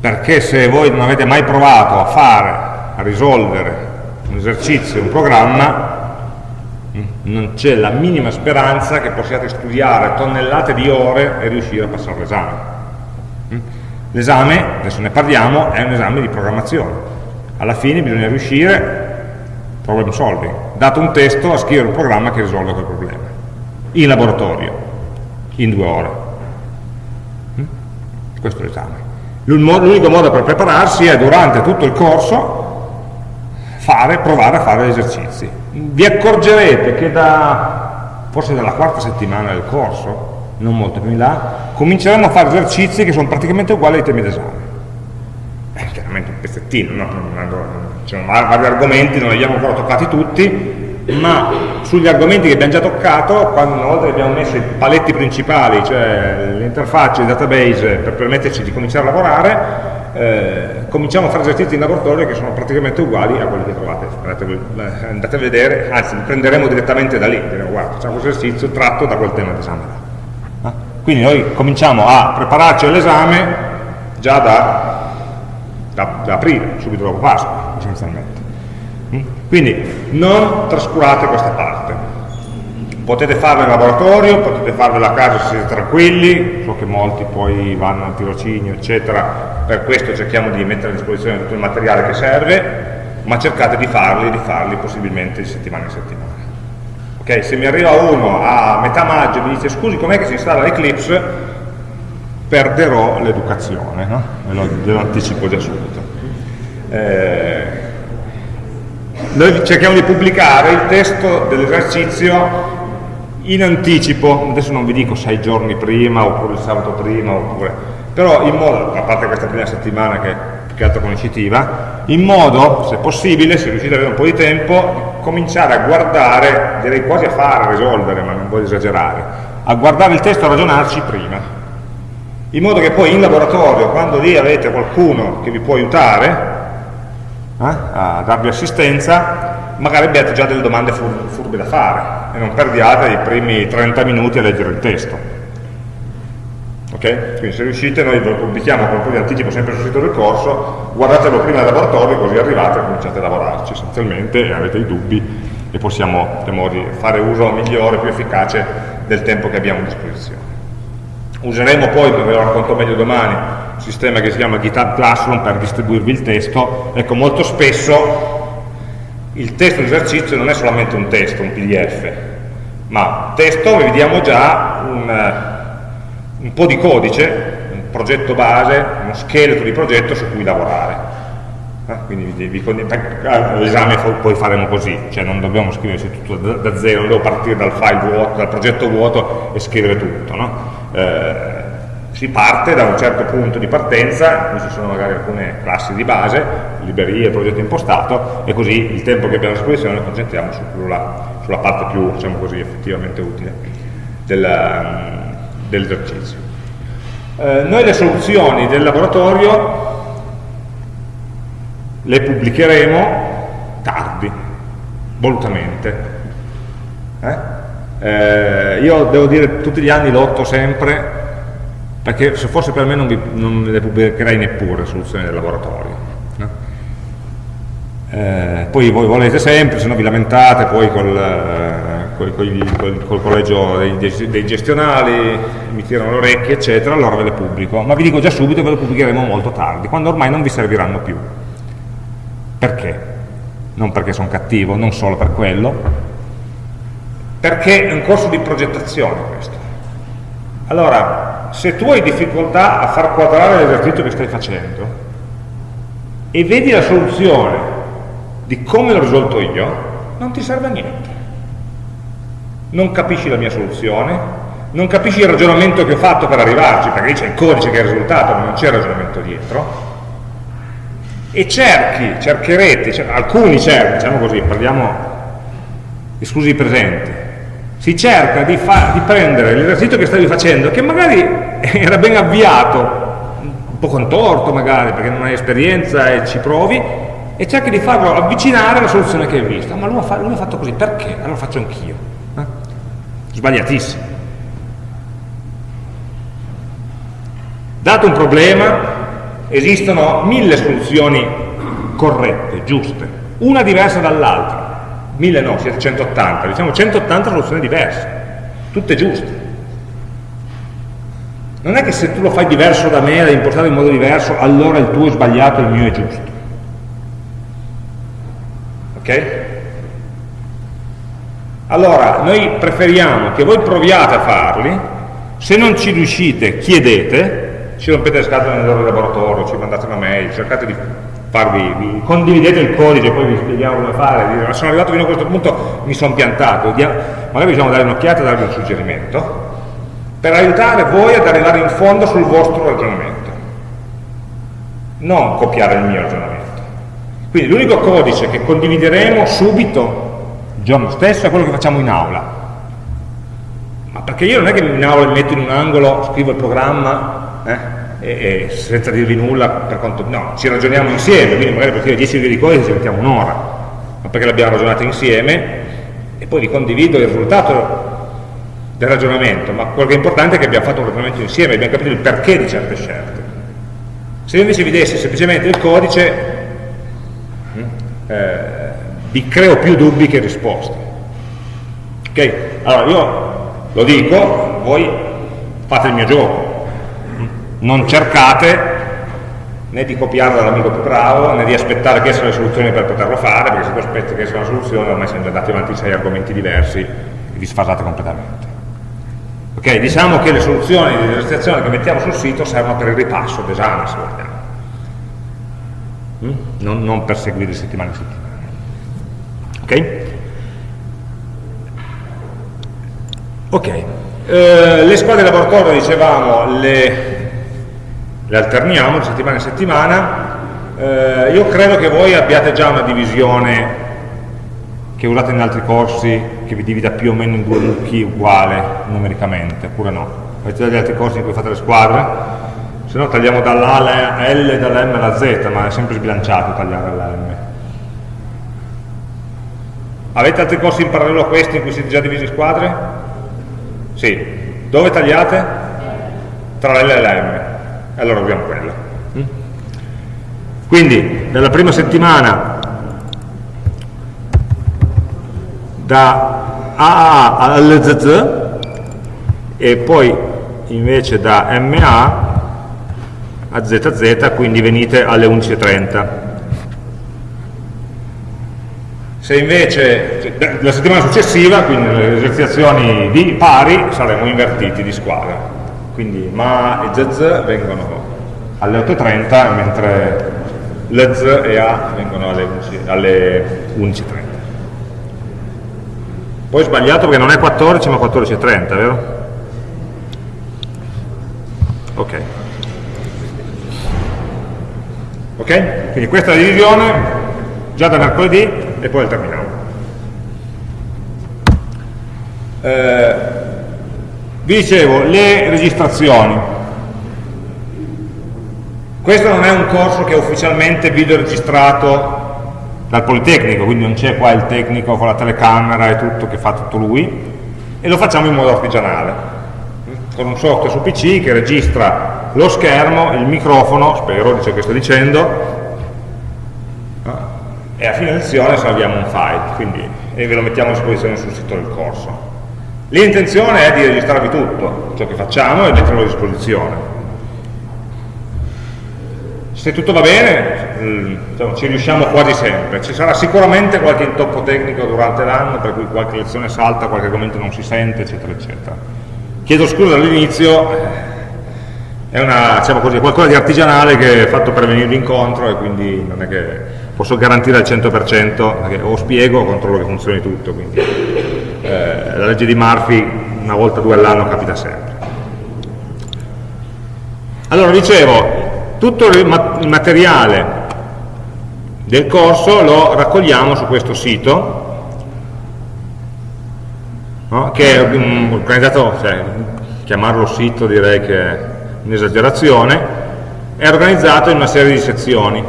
perché se voi non avete mai provato a fare, a risolvere un esercizio, un programma, mm, non c'è la minima speranza che possiate studiare tonnellate di ore e riuscire a passare l'esame. Mm. L'esame, adesso ne parliamo, è un esame di programmazione. Alla fine bisogna riuscire, problem solving, dato un testo, a scrivere un programma che risolva quel problema. In laboratorio, in due ore. Mm. Questo è l'esame. L'unico modo per prepararsi è durante tutto il corso fare, provare a fare gli esercizi. Vi accorgerete che da, forse dalla quarta settimana del corso, non molto più in là, cominceranno a fare esercizi che sono praticamente uguali ai temi d'esame. Eh, chiaramente un pezzettino, no? ci sono vari argomenti, non li abbiamo ancora toccati tutti, ma sugli argomenti che abbiamo già toccato, quando una volta che abbiamo messo i paletti principali, cioè l'interfaccia, il database, per permetterci di cominciare a lavorare, eh, cominciamo a fare esercizi in laboratorio che sono praticamente uguali a quelli che trovate. Andate, a vedere, anzi li prenderemo direttamente da lì, diremo guarda, facciamo questo esercizio tratto da quel tema d'esame. Ah? Quindi noi cominciamo a prepararci all'esame già da, da, da aprile, subito dopo Pasqua, essenzialmente. Quindi non trascurate questa parte. Potete farlo in laboratorio, potete farlo a casa se siete tranquilli, so che molti poi vanno al tirocinio, eccetera, per questo cerchiamo di mettere a disposizione tutto il materiale che serve, ma cercate di farli, di farli possibilmente di settimana in settimana. Ok, se mi arriva uno a metà maggio e mi dice scusi com'è che si installa Eclipse, perderò l'educazione, no? ve lo anticipo già subito. Eh, noi cerchiamo di pubblicare il testo dell'esercizio in anticipo, adesso non vi dico sei giorni prima oppure il sabato prima, oppure, però in modo, a parte questa prima settimana che è più che altro conoscitiva, in modo, se possibile, se riuscite ad avere un po' di tempo, cominciare a guardare, direi quasi a fare, a risolvere, ma non voglio esagerare, a guardare il testo e a ragionarci prima. in modo che poi in laboratorio, quando lì avete qualcuno che vi può aiutare eh, a darvi assistenza, magari abbiate già delle domande fur furbe da fare e non perdiate i primi 30 minuti a leggere il testo. Ok? Quindi se riuscite noi lo pubblichiamo con un po' di anticipo sempre sul sito del corso, guardatelo prima del laboratorio così arrivate e cominciate a lavorarci essenzialmente e avete i dubbi e possiamo diciamo, fare uso migliore, più efficace del tempo che abbiamo a disposizione. Useremo poi, ve lo racconto meglio domani, un sistema che si chiama GitHub Classroom per distribuirvi il testo. Ecco, molto spesso il testo d'esercizio non è solamente un testo, un PDF, ma testo vediamo già un, un po' di codice, un progetto base, uno scheletro di progetto su cui lavorare. Eh, quindi l'esame poi faremo così, cioè non dobbiamo scriversi tutto da, da, zero, non devo partire dal file vuoto, dal progetto vuoto e scrivere tutto. No? Eh, si parte da un certo punto di partenza, qui ci sono magari alcune classi di base, librerie, progetto impostato, e così il tempo che abbiamo a disposizione lo concentriamo sulla, sulla parte più, diciamo così, effettivamente utile dell'esercizio. Eh, noi le soluzioni del laboratorio le pubblicheremo tardi, volutamente. Eh? Eh, io devo dire tutti gli anni lotto sempre perché se fosse per me non, vi, non le pubblicherei neppure le soluzioni del laboratorio. No? Eh, poi voi volete sempre, se no vi lamentate poi col, eh, col, col, col collegio dei, dei, gestionali, mi tirano le orecchie, eccetera, allora ve le pubblico. Ma vi dico già subito che le pubblicheremo molto tardi, quando ormai non vi serviranno più. Perché? Non perché sono cattivo, non solo per quello, perché è un corso di progettazione questo. Allora, se tu hai difficoltà a far quadrare l'esercizio che stai facendo e vedi la soluzione di come l'ho risolto io, non ti serve a niente. Non capisci la mia soluzione, non capisci il ragionamento che ho fatto per arrivarci, perché lì c'è il codice che è il risultato, ma non c'è il ragionamento dietro, e cerchi, cercherete, cer alcuni cerchi, diciamo così, parliamo esclusi i presenti, si cerca di, di prendere l'esercizio che stavi facendo, che magari <laughs> era ben avviato, un po' contorto magari, perché non hai esperienza e ci provi, e cerchi di farlo avvicinare alla soluzione che hai visto. Ma lui ha, lui ha fatto così, perché? Allora lo faccio anch'io. Eh? Sbagliatissimo. Dato un problema, esistono mille soluzioni corrette, giuste, una diversa dall'altra, mille no, siete 180, diciamo 180 soluzioni diverse, tutte giuste. Non è che se tu lo fai diverso da me, l'hai impostato in modo diverso, allora il tuo è sbagliato e il mio è giusto. Ok? Allora, noi preferiamo che voi proviate a farli, se non ci riuscite chiedete, ci rompete le scatole nel loro laboratorio, ci mandate una mail, cercate di farvi, condividete il codice, poi vi spieghiamo come fare, sono arrivato fino a questo punto, mi sono piantato, magari bisogna dare un'occhiata e darvi un suggerimento, per aiutare voi ad arrivare in fondo sul vostro ragionamento, non copiare il mio ragionamento. Quindi l'unico codice che condivideremo subito, il giorno stesso, è quello che facciamo in aula. Ma perché io non è che in aula mi metto in un angolo, scrivo il programma eh? E, e, senza dirvi nulla per quanto, no, ci ragioniamo insieme, quindi magari per dire 10 righe di codice ci mettiamo un'ora, ma perché l'abbiamo ragionato insieme e poi vi condivido il risultato del ragionamento, ma quello che è importante è che abbiamo fatto un ragionamento insieme, abbiamo capito il perché di certe scelte. Se io invece vi dessi semplicemente il codice, hm, eh, vi creo più dubbi che risposte. Ok? Allora io lo dico, voi fate il mio gioco, non cercate né di copiarlo dall'amico più bravo, né di aspettare che escano le soluzioni per poterlo fare, perché se tu aspetti che esca una soluzione ormai già andati avanti in sei argomenti diversi e vi sfasate completamente. Ok, diciamo che le soluzioni di esercitazione che mettiamo sul sito servono per il ripasso d'esame, se vogliamo. Mm? Non, non per seguire settimana in settimana. Ok? Ok, eh, le squadre di laboratorio, dicevamo, le le alterniamo di settimana in settimana. Eh, io credo che voi abbiate già una divisione che usate in altri corsi che vi divida più o meno in due mucchi uguale numericamente, oppure no? avete degli altri corsi in cui fate le squadre? Se no tagliamo dalla alla L, dalla M alla Z, ma è sempre sbilanciato tagliare la M. Avete altri corsi in parallelo a questi in cui siete già divisi in squadre? Sì. Dove tagliate? Tra la L e la M. Allora abbiamo quella. Quindi, nella prima settimana da AA all'ZZ e poi invece da MA a ZZ, quindi venite alle 11.30. Se invece, cioè, la settimana successiva, quindi nelle esercitazioni di pari, saremo invertiti di squadra. Quindi MA e ZZ vengono alle 8.30, mentre LZ e A vengono alle 11.30. Poi ho sbagliato perché non è 14 ma 14.30, vero? Ok. Ok? Quindi questa è la divisione, già da mercoledì e poi terminiamo. Eh, vi dicevo, le registrazioni. Questo non è un corso che è ufficialmente video registrato dal Politecnico, quindi non c'è qua il tecnico con la telecamera e tutto che fa tutto lui, e lo facciamo in modo artigianale, con un software su PC che registra lo schermo, il microfono, spero di ciò che sto dicendo, e a fine lezione salviamo un file, quindi, e ve lo mettiamo a disposizione sul sito del corso. L'intenzione è di registrarvi tutto, ciò che facciamo e metterlo a disposizione. Se tutto va bene diciamo, ci riusciamo quasi sempre. Ci sarà sicuramente qualche intoppo tecnico durante l'anno per cui qualche lezione salta, qualche argomento non si sente eccetera eccetera. Chiedo scusa dall'inizio eh, è una, diciamo così, qualcosa di artigianale che è fatto per venirvi incontro e quindi non è che posso garantire al 100% perché o spiego o controllo che funzioni tutto quindi eh, la legge di Murphy una volta o due all'anno capita sempre allora dicevo tutto il materiale del corso lo raccogliamo su questo sito no? che è organizzato, cioè, chiamarlo sito direi che è un'esagerazione è organizzato in una serie di sezioni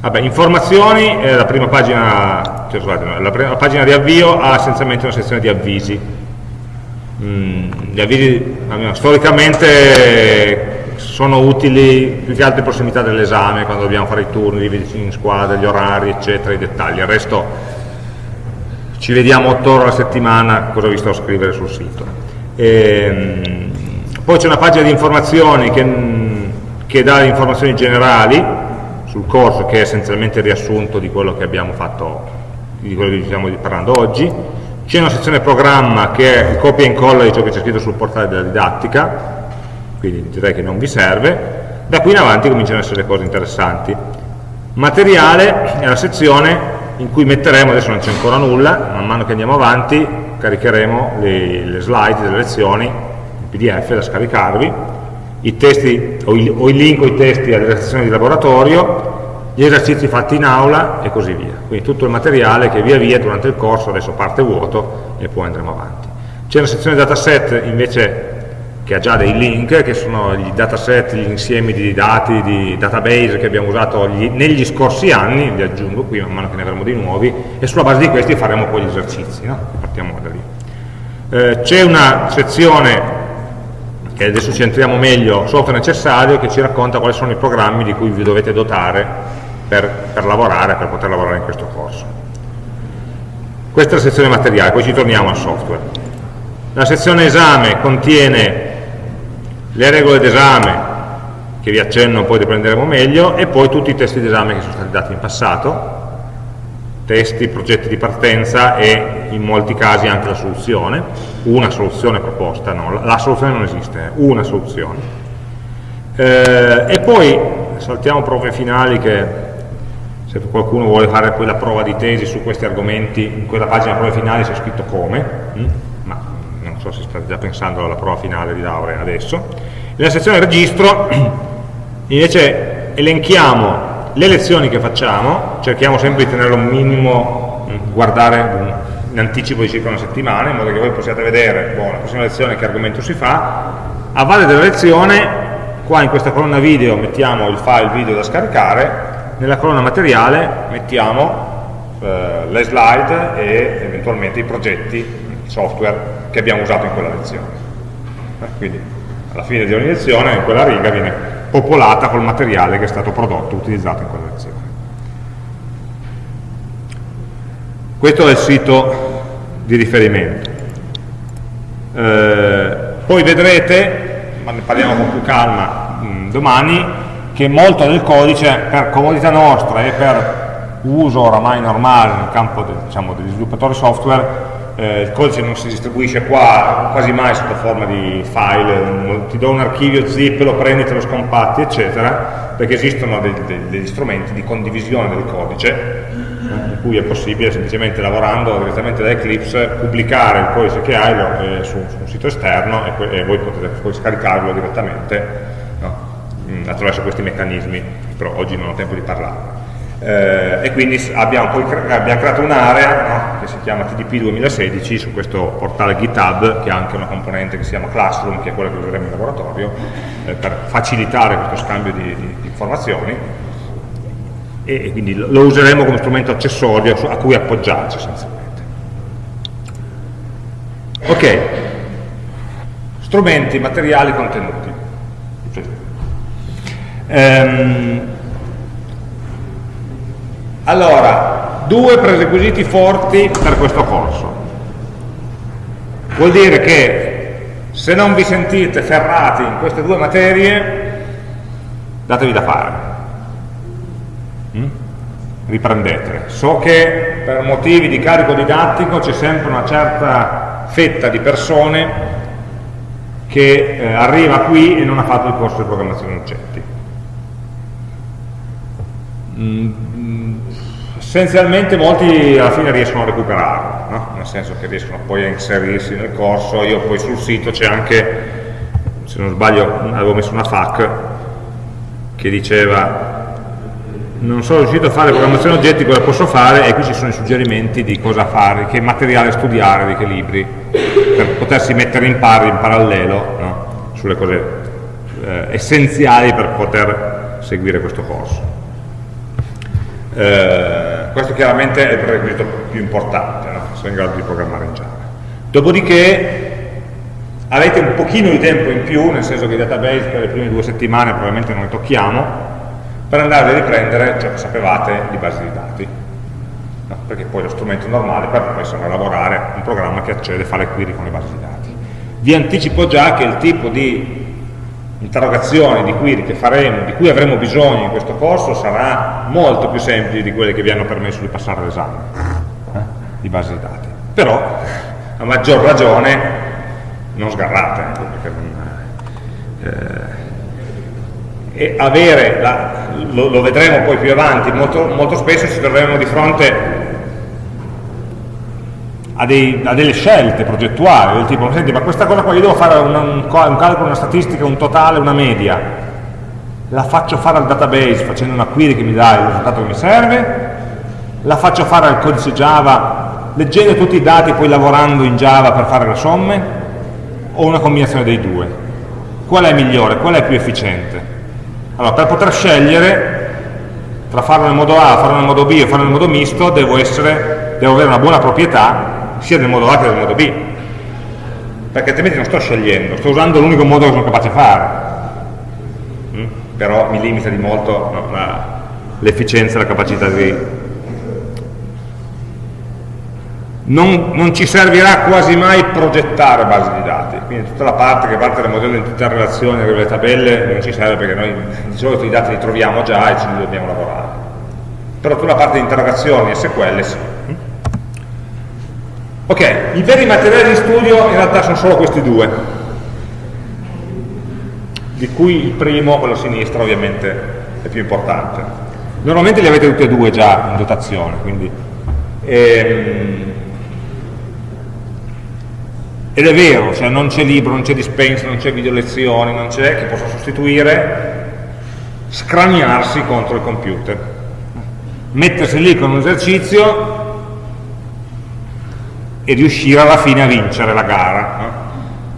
Vabbè, informazioni è la prima pagina cioè, scusate, la, prima, pagina di avvio ha essenzialmente una sezione di avvisi mm, gli avvisi storicamente sono utili più che altro in prossimità dell'esame, quando dobbiamo fare i turni, dividerci in squadre, gli orari, eccetera, i dettagli. Il resto ci vediamo otto ore alla settimana, cosa vi sto a scrivere sul sito. E, ehm, poi c'è una pagina di informazioni che, che dà informazioni generali sul corso, che è essenzialmente il riassunto di quello che abbiamo fatto, di quello che stiamo parlando oggi. C'è una sezione programma che è il copia e incolla di ciò che c'è scritto sul portale della didattica, quindi direi che non vi serve, da qui in avanti cominciano ad essere cose interessanti. Materiale è la sezione in cui metteremo, adesso non c'è ancora nulla, man mano che andiamo avanti caricheremo le, le slide delle lezioni in pdf da scaricarvi, i testi o i, o i link o i testi alle lezioni di laboratorio, gli esercizi fatti in aula e così via. Quindi tutto il materiale che via via durante il corso adesso parte vuoto e poi andremo avanti. C'è una sezione dataset invece che ha già dei link, che sono gli dataset, gli insiemi di dati, di database che abbiamo usato gli, negli scorsi anni, li aggiungo qui man mano che ne avremo di nuovi, e sulla base di questi faremo poi gli esercizi, no? partiamo da lì. Eh, C'è una sezione, che adesso ci entriamo meglio, software necessario, che ci racconta quali sono i programmi di cui vi dovete dotare per, per lavorare, per poter lavorare in questo corso. Questa è la sezione materiale, poi ci torniamo al software. La sezione esame contiene le regole d'esame che vi accenno poi riprenderemo meglio e poi tutti i testi d'esame che sono stati dati in passato testi, progetti di partenza e in molti casi anche la soluzione una soluzione proposta, no, la, soluzione non esiste, una soluzione eh, e poi saltiamo prove finali che se qualcuno vuole fare poi la prova di tesi su questi argomenti in quella pagina prove finali c'è scritto come hm? non so se state già pensando alla prova finale di laurea adesso. Nella sezione registro <clears throat> invece elenchiamo le lezioni che facciamo, cerchiamo sempre di tenere un minimo, mm, guardare in anticipo di circa una settimana, in modo che voi possiate vedere, boh, la prossima lezione che argomento si fa, a valle della lezione, qua in questa colonna video mettiamo il file video da scaricare, nella colonna materiale mettiamo eh, le slide e eventualmente i progetti, software che abbiamo usato in quella lezione. Quindi alla fine di ogni lezione quella riga viene popolata col materiale che è stato prodotto, utilizzato in quella lezione. Questo è il sito di riferimento. Eh, poi vedrete, ma ne parliamo con più calma mh, domani, che molto del codice per comodità nostra e per uso oramai normale nel campo de, diciamo, degli sviluppatori software eh, il codice non si distribuisce qua quasi mai sotto forma di file, ti do un archivio zip, lo prendi, te lo scompatti, eccetera, perché esistono dei, dei, degli strumenti di condivisione del codice, in cui è possibile semplicemente lavorando direttamente da Eclipse pubblicare il codice che hai lo, eh, su, su, un sito esterno e, e, voi potete poi scaricarlo direttamente no? Mm, attraverso questi meccanismi, però oggi non ho tempo di parlarne eh, e quindi abbiamo, poi abbiamo creato un'area no, che si chiama TDP 2016 su questo portale GitHub che ha anche una componente che si chiama Classroom che è quella che useremo in laboratorio eh, per facilitare questo scambio di, di, di informazioni. E, e, quindi lo useremo come strumento accessorio a cui appoggiarci essenzialmente. Ok. Strumenti, materiali, contenuti um, allora, due prerequisiti forti per questo corso. Vuol dire che se non vi sentite ferrati in queste due materie, datevi da fare. Mm? Riprendetele. So che per motivi di carico didattico c'è sempre una certa fetta di persone che eh, arriva qui e non ha fatto il corso di programmazione oggetti. Mm, essenzialmente molti alla fine riescono a recuperarlo, no? nel senso che riescono poi a inserirsi nel corso, io poi sul sito c'è anche, se non sbaglio avevo messo una FAQ che diceva non sono riuscito a fare programmazione oggetti, cosa posso fare? E qui ci sono i suggerimenti di cosa fare, che materiale studiare, di che libri, per potersi mettere in pari, in parallelo, no? sulle cose eh, essenziali per poter seguire questo corso. Eh, questo chiaramente è il prerequisito più importante, no? sono in grado di programmare in Java. Dopodiché avete un pochino di tempo in più, nel senso che i database per le prime due settimane probabilmente non li tocchiamo, per andare a riprendere ciò che sapevate di base di dati. No? Perché poi lo strumento normale per noi sarà lavorare un programma che accede a fare query con le basi di dati. Vi anticipo già che il tipo di interrogazioni di query che faremo, di cui avremo bisogno in questo corso sarà molto più semplice di quelle che vi hanno permesso di passare l'esame eh, di base di dati. Però a maggior ragione non sgarrate ecco, non, eh, e avere la, lo, lo, vedremo poi più avanti molto, molto spesso ci troveremo di fronte a, dei, a, delle scelte progettuali, del tipo, senti, ma questa cosa qua io devo fare un, un, un calcolo, una statistica, un totale, una media, la faccio fare al database facendo una query che mi dà il risultato che mi serve, la faccio fare al codice Java leggendo tutti i dati e poi lavorando in Java per fare le somme, o una combinazione dei due? Qual è migliore? Qual è più efficiente? Allora, per poter scegliere tra farlo nel modo A, farlo nel modo B o farlo nel modo misto, devo, essere, devo avere una buona proprietà sia del modo A che del modo B. Perché altrimenti non sto scegliendo sto usando l'unico modo che sono capace di fare. Mm? però mi limita di molto no, l'efficienza e la capacità di non, non, ci servirà quasi mai progettare basi di dati. Quindi tutta la parte che parte dal modello di interrelazione delle tabelle non ci serve perché noi di solito i dati li troviamo già e ci dobbiamo lavorare. Però tutta la parte di interrogazioni e SQL sì Ok, i veri materiali di studio in realtà sono solo questi due, di cui il primo, quello a sinistra, ovviamente è più importante. Normalmente li avete tutti e due già in dotazione, quindi... Ehm, ed è vero, cioè non c'è libro, non c'è dispensa, non c'è video lezioni, non c'è che possa sostituire scraniarsi contro il computer. Mettersi lì con un esercizio e riuscire alla fine a vincere la gara.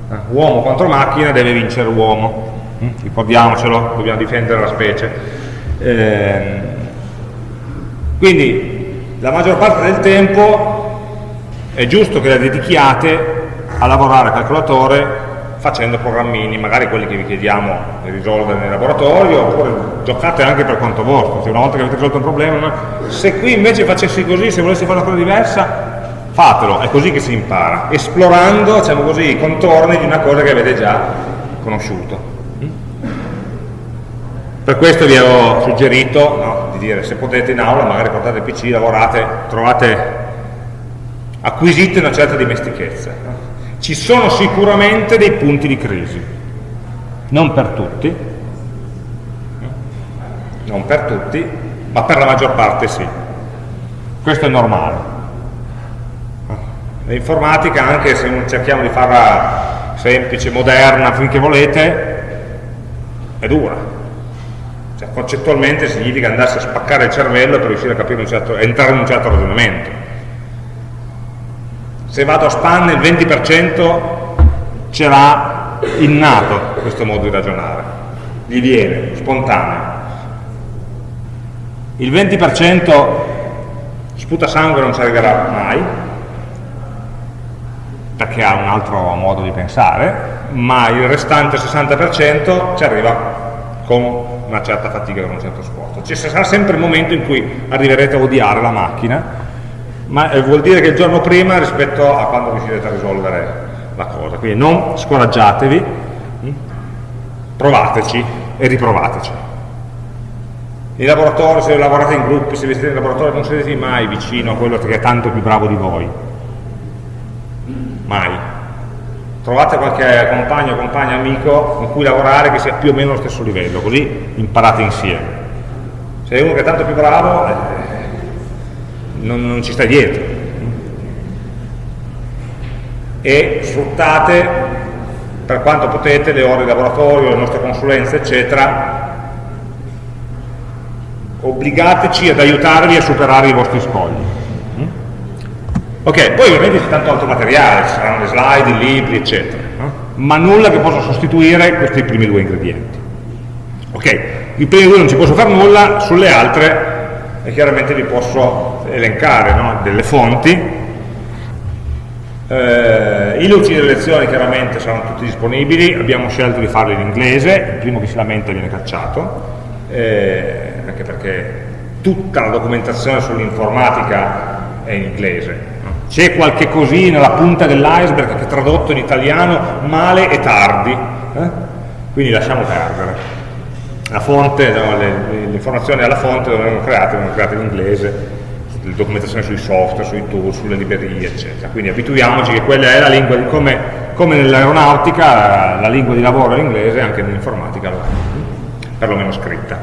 No? Eh, uomo contro macchina deve vincere l'uomo, mm? ricordiamocelo, dobbiamo difendere la specie. Eh, quindi la maggior parte del tempo è giusto che la dedichiate a lavorare a calcolatore facendo programmini, magari quelli che vi chiediamo di risolvere nel laboratorio, oppure giocate anche per conto vostro, una volta che avete risolto un problema, se qui invece facessi così, se volessi fare una cosa diversa, fatelo, è così che si impara, esplorando, diciamo così, i contorni di una cosa che avete già conosciuto. Per questo vi ho suggerito no, di dire, se potete in aula, magari portate il PC, lavorate, trovate, acquisite una certa dimestichezza. Ci sono sicuramente dei punti di crisi, non per tutti, non per tutti, ma per la maggior parte sì. Questo è normale. L'informatica, anche se non cerchiamo di farla semplice, moderna, finché volete, è dura. Cioè, concettualmente significa andarsi a spaccare il cervello per riuscire a capire un certo, entrare in un certo ragionamento. Se vado a span il 20% ce l'ha innato questo modo di ragionare, gli viene, spontaneo. Il 20% sputa sangue non ci arriverà mai, perché ha un altro modo di pensare, ma il restante 60% ci arriva con una certa fatica, con un certo sforzo. Ci sarà sempre il momento in cui arriverete a odiare la macchina, ma eh, vuol dire che il giorno prima rispetto a quando riuscirete a risolvere la cosa. Quindi non scoraggiatevi, hm? provateci e riprovateci. In laboratorio, se lavorate in gruppi, se vi siete in laboratorio, non sedetevi mai vicino a quello che è tanto più bravo di voi mai. Trovate qualche compagno, compagno, amico con cui lavorare che sia più o meno allo stesso livello, così imparate insieme. Se è uno che è tanto più bravo, eh, non, non ci sta dietro. E sfruttate per quanto potete le ore di laboratorio, le nostre consulenze, eccetera, obbligateci ad aiutarvi a superare i vostri scogli. Ok, poi ovviamente c'è tanto altro materiale, ci saranno le slide, i libri, eccetera, no? ma nulla che possa sostituire questi primi due ingredienti. Ok, i primi due non ci posso fare nulla, sulle altre e chiaramente vi posso elencare no? delle fonti. Eh, I luci delle lezioni chiaramente saranno tutti disponibili, abbiamo scelto di farli in inglese, il primo che si lamenta viene cacciato, eh, anche perché tutta la documentazione sull'informatica è in inglese, c'è qualche cosina, la punta dell'iceberg che tradotto in italiano male e tardi, eh? quindi lasciamo perdere. La fonte, no, le, le, informazioni alla fonte dove vengono create, vengono create in inglese, le documentazioni sui software, sui tool, sulle librerie, eccetera. Quindi abituiamoci che quella è la lingua, di, come, come nell'aeronautica la lingua di lavoro è l'inglese, anche nell'informatica lo è, perlomeno scritta.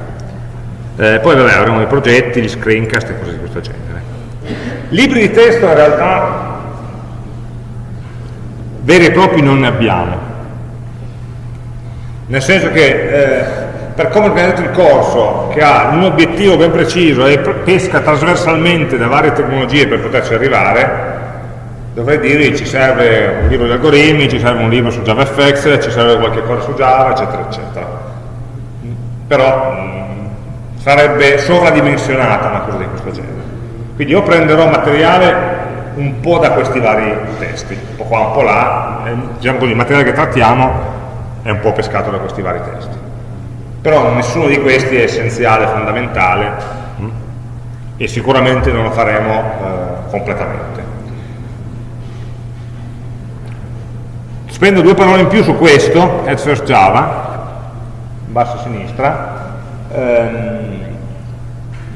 Eh, poi vabbè, avremo i progetti, gli screencast e cose di questo genere. Libri di testo in realtà veri e propri non ne abbiamo, nel senso che eh, per come è organizzato il corso, che ha un obiettivo ben preciso e pesca trasversalmente da varie tecnologie per poterci arrivare, dovrei dirvi ci serve un libro di algoritmi, ci serve un libro su JavaFX, ci serve qualche cosa su Java, eccetera, eccetera. Però mh, mm, sarebbe sovradimensionata una cosa di questo genere. Quindi io prenderò materiale un po' da questi vari testi, un po' qua, un po' là, eh, diciamo così, il materiale che trattiamo è un po' pescato da questi vari testi. Però nessuno di questi è essenziale, fondamentale hm? e sicuramente non lo faremo eh, completamente. Spendo due parole in più su questo, Head First Java, in basso a sinistra. Ehm,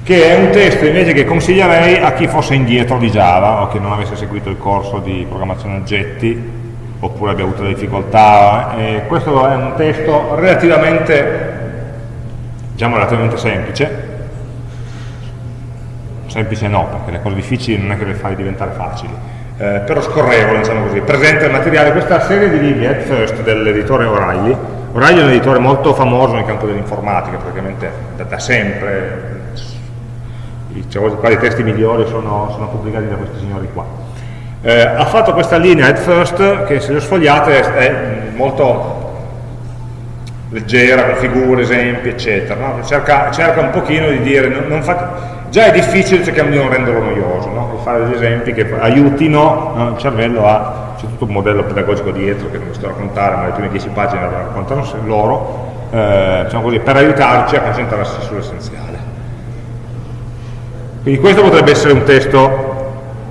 che è un testo invece che consiglierei a chi fosse indietro di Java o che non avesse seguito il corso di programmazione oggetti oppure abbia avuto difficoltà. E questo è un testo relativamente, diciamo relativamente semplice, semplice no, perché le cose difficili non è che le fai diventare facili, eh, però scorrevole, diciamo così. Presenta il materiale, questa serie di libri, at first, dell'editore O'Reilly. O'Reilly è un editore molto famoso nel campo dell'informatica, praticamente da, da sempre, diciamo, qua i testi migliori sono, sono, pubblicati da questi signori qua. Eh, ha fatto questa linea at first che se lo sfogliate è molto leggera, con figure, esempi, eccetera. No? Cerca, cerca, un pochino di dire, non, non fa, già è difficile, cerchiamo di non renderlo noioso, no? di fare degli esempi che aiutino no? il cervello a, c'è tutto un modello pedagogico dietro che non sto a raccontare, ma le prime 10 pagine la raccontano loro, eh, diciamo così, per aiutarci a concentrarsi sull'essenziale. Quindi questo potrebbe essere un testo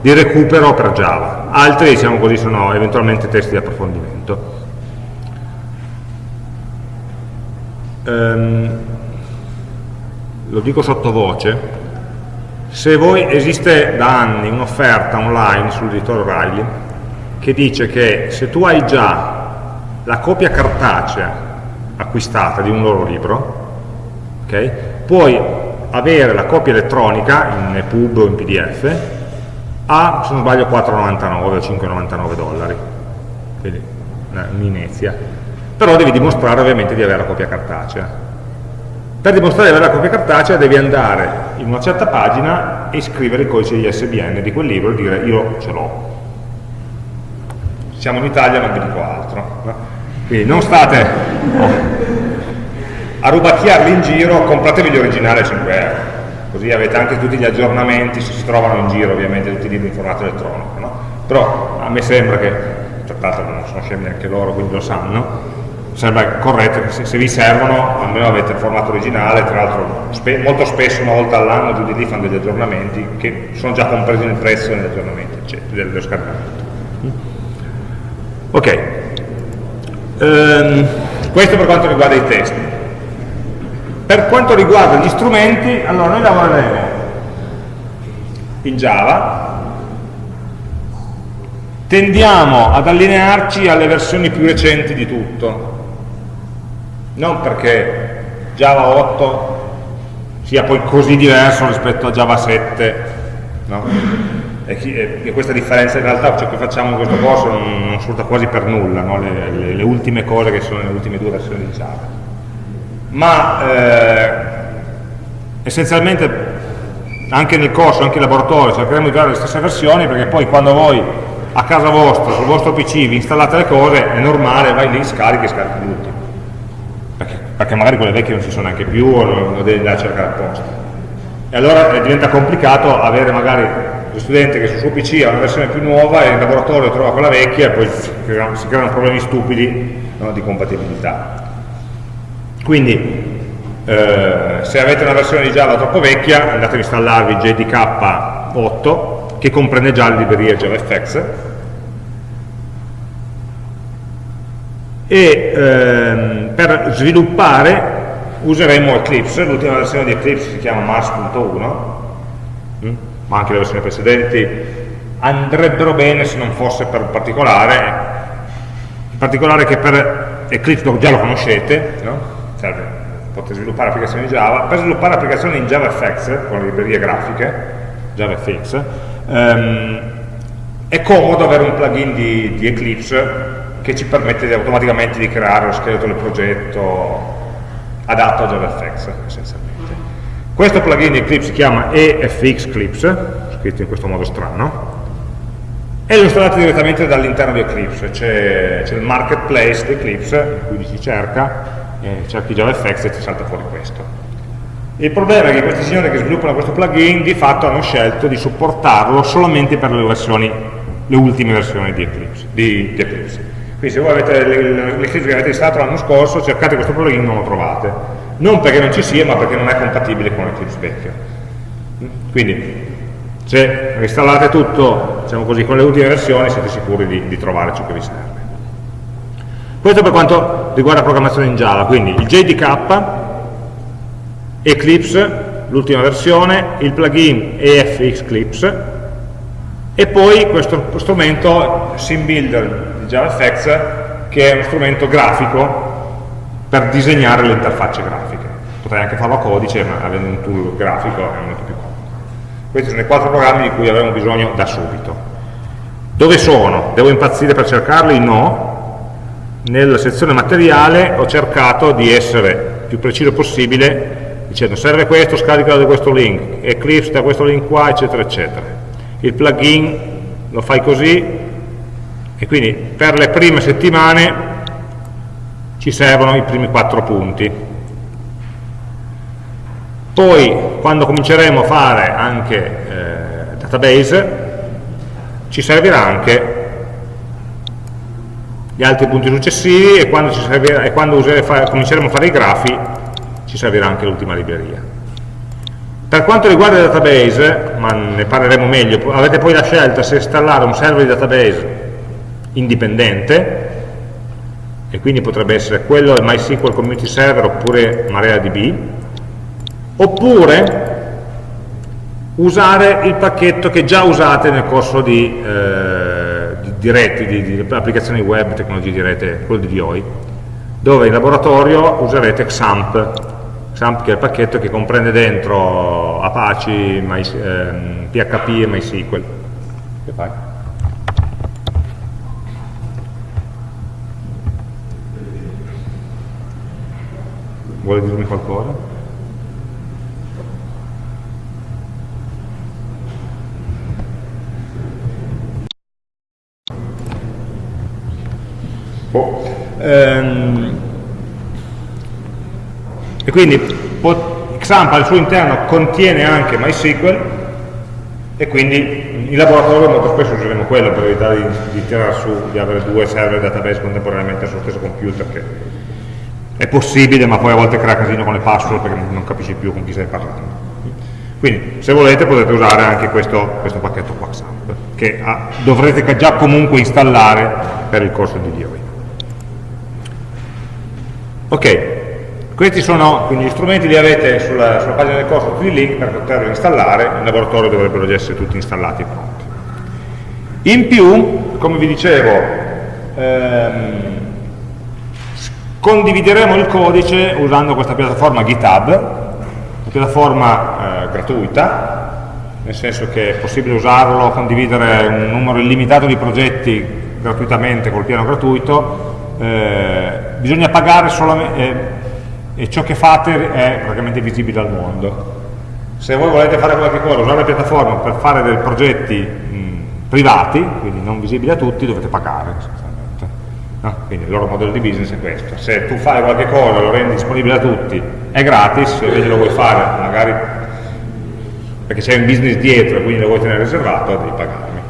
di recupero per Java, altri diciamo così sono eventualmente testi di approfondimento. Um, lo dico sottovoce, se voi esiste da anni un'offerta online sull'editore O'Reilly che dice che se tu hai già la copia cartacea acquistata di un loro libro, okay, puoi avere la copia elettronica in EPUB o in PDF a, se non sbaglio, 4,99 o 5,99 dollari, quindi un'inezia. Però devi dimostrare ovviamente di avere la copia cartacea. Per dimostrare di avere la copia cartacea devi andare in una certa pagina e scrivere il codice ISBN di quel libro e dire io ce l'ho. Siamo in Italia, non vi dico altro. Quindi non state <laughs> a rubacchiarli in giro, compratevi gli originali a 5 euro, così avete anche tutti gli aggiornamenti, se si trovano in giro ovviamente tutti i libri in formato elettronico, no? però a me sembra che, tra l'altro non sono scemi anche loro, quindi lo sanno, sembra corretto che se, se, vi servono almeno avete il formato originale, tra l'altro spe molto spesso una volta all'anno giù di lì fanno degli aggiornamenti che sono già compresi nel prezzo degli aggiornamenti, eccetera, dello scaricamento. Ok, ehm, questo per quanto riguarda i testi. Per quanto riguarda gli strumenti, allora noi lavoreremo in Java, tendiamo ad allinearci alle versioni più recenti di tutto, non perché Java 8 sia poi così diverso rispetto a Java 7, no? e, e, questa differenza in realtà ciò che facciamo in questo corso non, non sfrutta quasi per nulla, no? le, le, le ultime cose che sono le ultime due versioni di Java ma eh, essenzialmente anche nel corso, anche in laboratorio cercheremo di usare le stesse versioni perché poi quando voi a casa vostra, sul vostro PC vi installate le cose è normale, vai lì, scarichi e scarichi tutti. Perché, perché, magari quelle vecchie non ci sono neanche più o non, devi andare a cercare apposta. E allora eh, diventa complicato avere magari lo studente che sul suo PC ha una versione più nuova e in laboratorio trova quella vecchia e poi si creano, problemi stupidi no, di compatibilità quindi eh, se avete una versione di Java troppo vecchia andate a installarvi JDK 8 che comprende già le librerie JavaFX e ehm, per sviluppare useremo Eclipse, l'ultima versione di Eclipse si chiama Mars.1 mm? ma anche le versioni precedenti andrebbero bene se non fosse per un particolare in particolare che per Eclipse già lo conoscete no? Serve, potete sviluppare applicazioni Java, per sviluppare applicazioni in JavaFX, con le librerie grafiche, JavaFX, ehm, è comodo avere un plugin di, di, Eclipse che ci permette di, automaticamente di creare lo scheletro del progetto adatto a JavaFX, essenzialmente. Questo plugin di Eclipse si chiama EFX Clips, scritto in questo modo strano, e lo installate direttamente dall'interno di Eclipse, c'è il marketplace di Eclipse, in cui si cerca, eh, cerchi JavaFX e ti salta fuori questo. Il problema è che questi signori che sviluppano questo plugin di fatto hanno scelto di supportarlo solamente per le, versioni, le ultime versioni di Eclipse, di, di Eclipse. Quindi se voi avete l'Eclipse che avete installato l'anno scorso, cercate questo plugin e non lo trovate. Non perché non ci sia, ma perché non è compatibile con Eclipse vecchio. Quindi se installate tutto diciamo così, con le ultime versioni siete sicuri di, di trovare ciò che vi serve. Questo per quanto riguarda programmazione in Java, quindi il JDK, Eclipse, l'ultima versione, il plugin EFX Clips e poi questo strumento SimBuilder di JavaFX che è uno strumento grafico per disegnare le interfacce grafiche. Potrei anche farlo a codice, ma avendo un tool grafico è molto più comodo. Questi sono i quattro programmi di cui avremo bisogno da subito. Dove sono? Devo impazzire per cercarli? No, nella sezione materiale ho cercato di essere più preciso possibile dicendo serve questo, scaricalo da questo link, Eclipse da questo link qua, eccetera, eccetera. Il plugin lo fai così e quindi per le prime settimane ci servono i primi quattro punti poi quando cominceremo a fare anche eh, database ci servirà anche gli altri punti successivi e quando, servirà, e quando usare, cominceremo a fare i grafi ci servirà anche l'ultima libreria. Per quanto riguarda il database, ma ne parleremo meglio, avete poi la scelta se installare un server di database indipendente, e quindi potrebbe essere quello del MySQL Community Server oppure MariaDB, oppure usare il pacchetto che già usate nel corso di, eh, di, reti, di, di, applicazioni web, tecnologie di rete, quello di VOI, dove in laboratorio userete XAMPP, XAMPP che è il pacchetto che comprende dentro Apache, My, ehm, PHP e MySQL. Che fai? Vuole dirmi qualcosa? Oh. Ehm, e quindi XAMPP al suo interno contiene anche MySQL e quindi in laboratorio molto spesso useremo quello per evitare di, di tirare su, di avere due server database contemporaneamente sullo stesso computer che è possibile ma poi a volte crea casino con le password perché non capisci più con chi stai parlando quindi se volete potete usare anche questo, questo pacchetto XAMPP che dovrete già comunque installare per il corso di DOI ok questi sono quindi gli strumenti, li avete sulla, sulla pagina del corso tutti i link per poterli installare, in laboratorio dovrebbero già essere tutti installati e pronti. In più, come vi dicevo, ehm, condivideremo il codice usando questa piattaforma GitHub, una piattaforma eh, gratuita, nel senso che è possibile usarlo, condividere un numero illimitato di progetti gratuitamente col piano gratuito, eh, bisogna pagare solamente... Eh, e ciò che fate è praticamente visibile al mondo. Se voi volete fare qualche cosa, usare la piattaforma per fare dei progetti mh, privati, quindi non visibili a tutti, dovete pagare sostanzialmente. No? Quindi il loro modello di business è questo. Se tu fai qualche cosa, lo rendi disponibile a tutti, è gratis, se invece lo vuoi fare magari perché c'è un business dietro e quindi lo vuoi tenere riservato, devi pagarmi.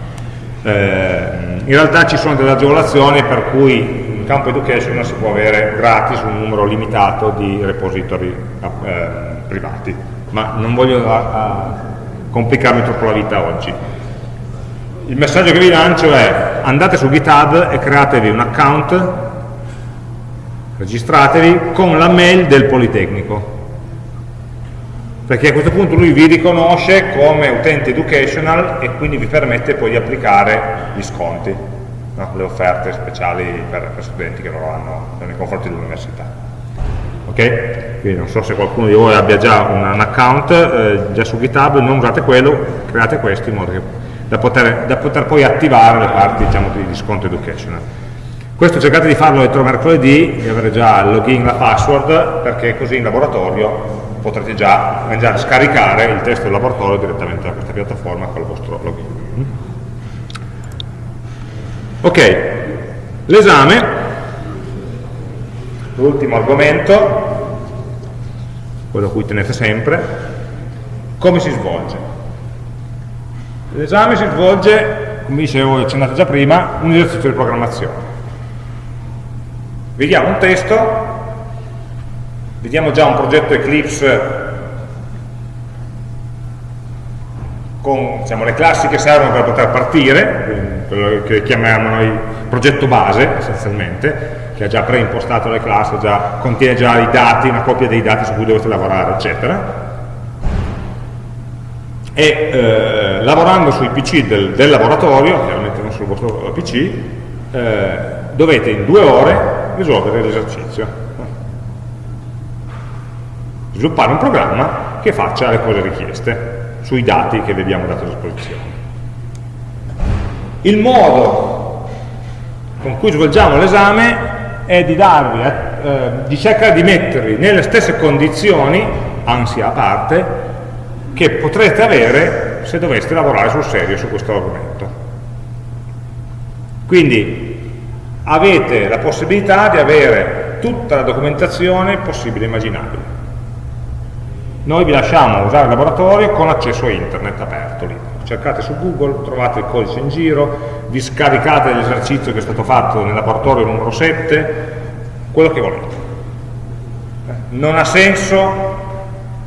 Eh, in realtà ci sono delle agevolazioni per cui campo education si può avere gratis un numero limitato di repository eh, privati, ma non voglio a, a complicarmi troppo la vita oggi. Il messaggio che vi lancio è andate su GitHub e createvi un account, registratevi con la mail del Politecnico, perché a questo punto lui vi riconosce come utente educational e quindi vi permette poi di applicare gli sconti no? le offerte speciali per, per, studenti che loro hanno nei confronti dell'università. Ok? Quindi non so se qualcuno di voi abbia già un, un account eh, già su GitHub, non usate quello, create questo in modo che, da, poter, da poter poi attivare le parti diciamo, di sconto educational. Questo cercate di farlo entro mercoledì, di avere già il login, la password, perché così in laboratorio potrete già, già scaricare il testo del laboratorio direttamente da questa piattaforma con il vostro login. Ok, l'esame, l'ultimo argomento, quello a cui tenete sempre, come si svolge? L'esame si svolge, come dicevo, accennato già prima, un esercizio di programmazione. Vediamo un testo, vediamo già un progetto Eclipse con diciamo, le classi che servono per poter partire, quello che chiamiamo noi progetto base essenzialmente, che ha già preimpostato le classi, già, contiene già i dati, una copia dei dati su cui dovete lavorare, eccetera. E eh, lavorando sui PC del, del, laboratorio, chiaramente non sul vostro PC, eh, dovete in due ore risolvere l'esercizio. Sviluppare un programma che faccia le cose richieste sui dati che vi abbiamo dato a disposizione. Il modo con cui svolgiamo l'esame è di, darvi, eh, di cercare di mettervi nelle stesse condizioni, ansia a parte, che potrete avere se doveste lavorare sul serio su questo argomento. Quindi avete la possibilità di avere tutta la documentazione possibile e immaginabile. Noi vi lasciamo usare il laboratorio con accesso a internet aperto lì. Cercate su Google, trovate il codice in giro, vi scaricate l'esercizio che è stato fatto nel laboratorio numero 7, quello che volete. Non ha senso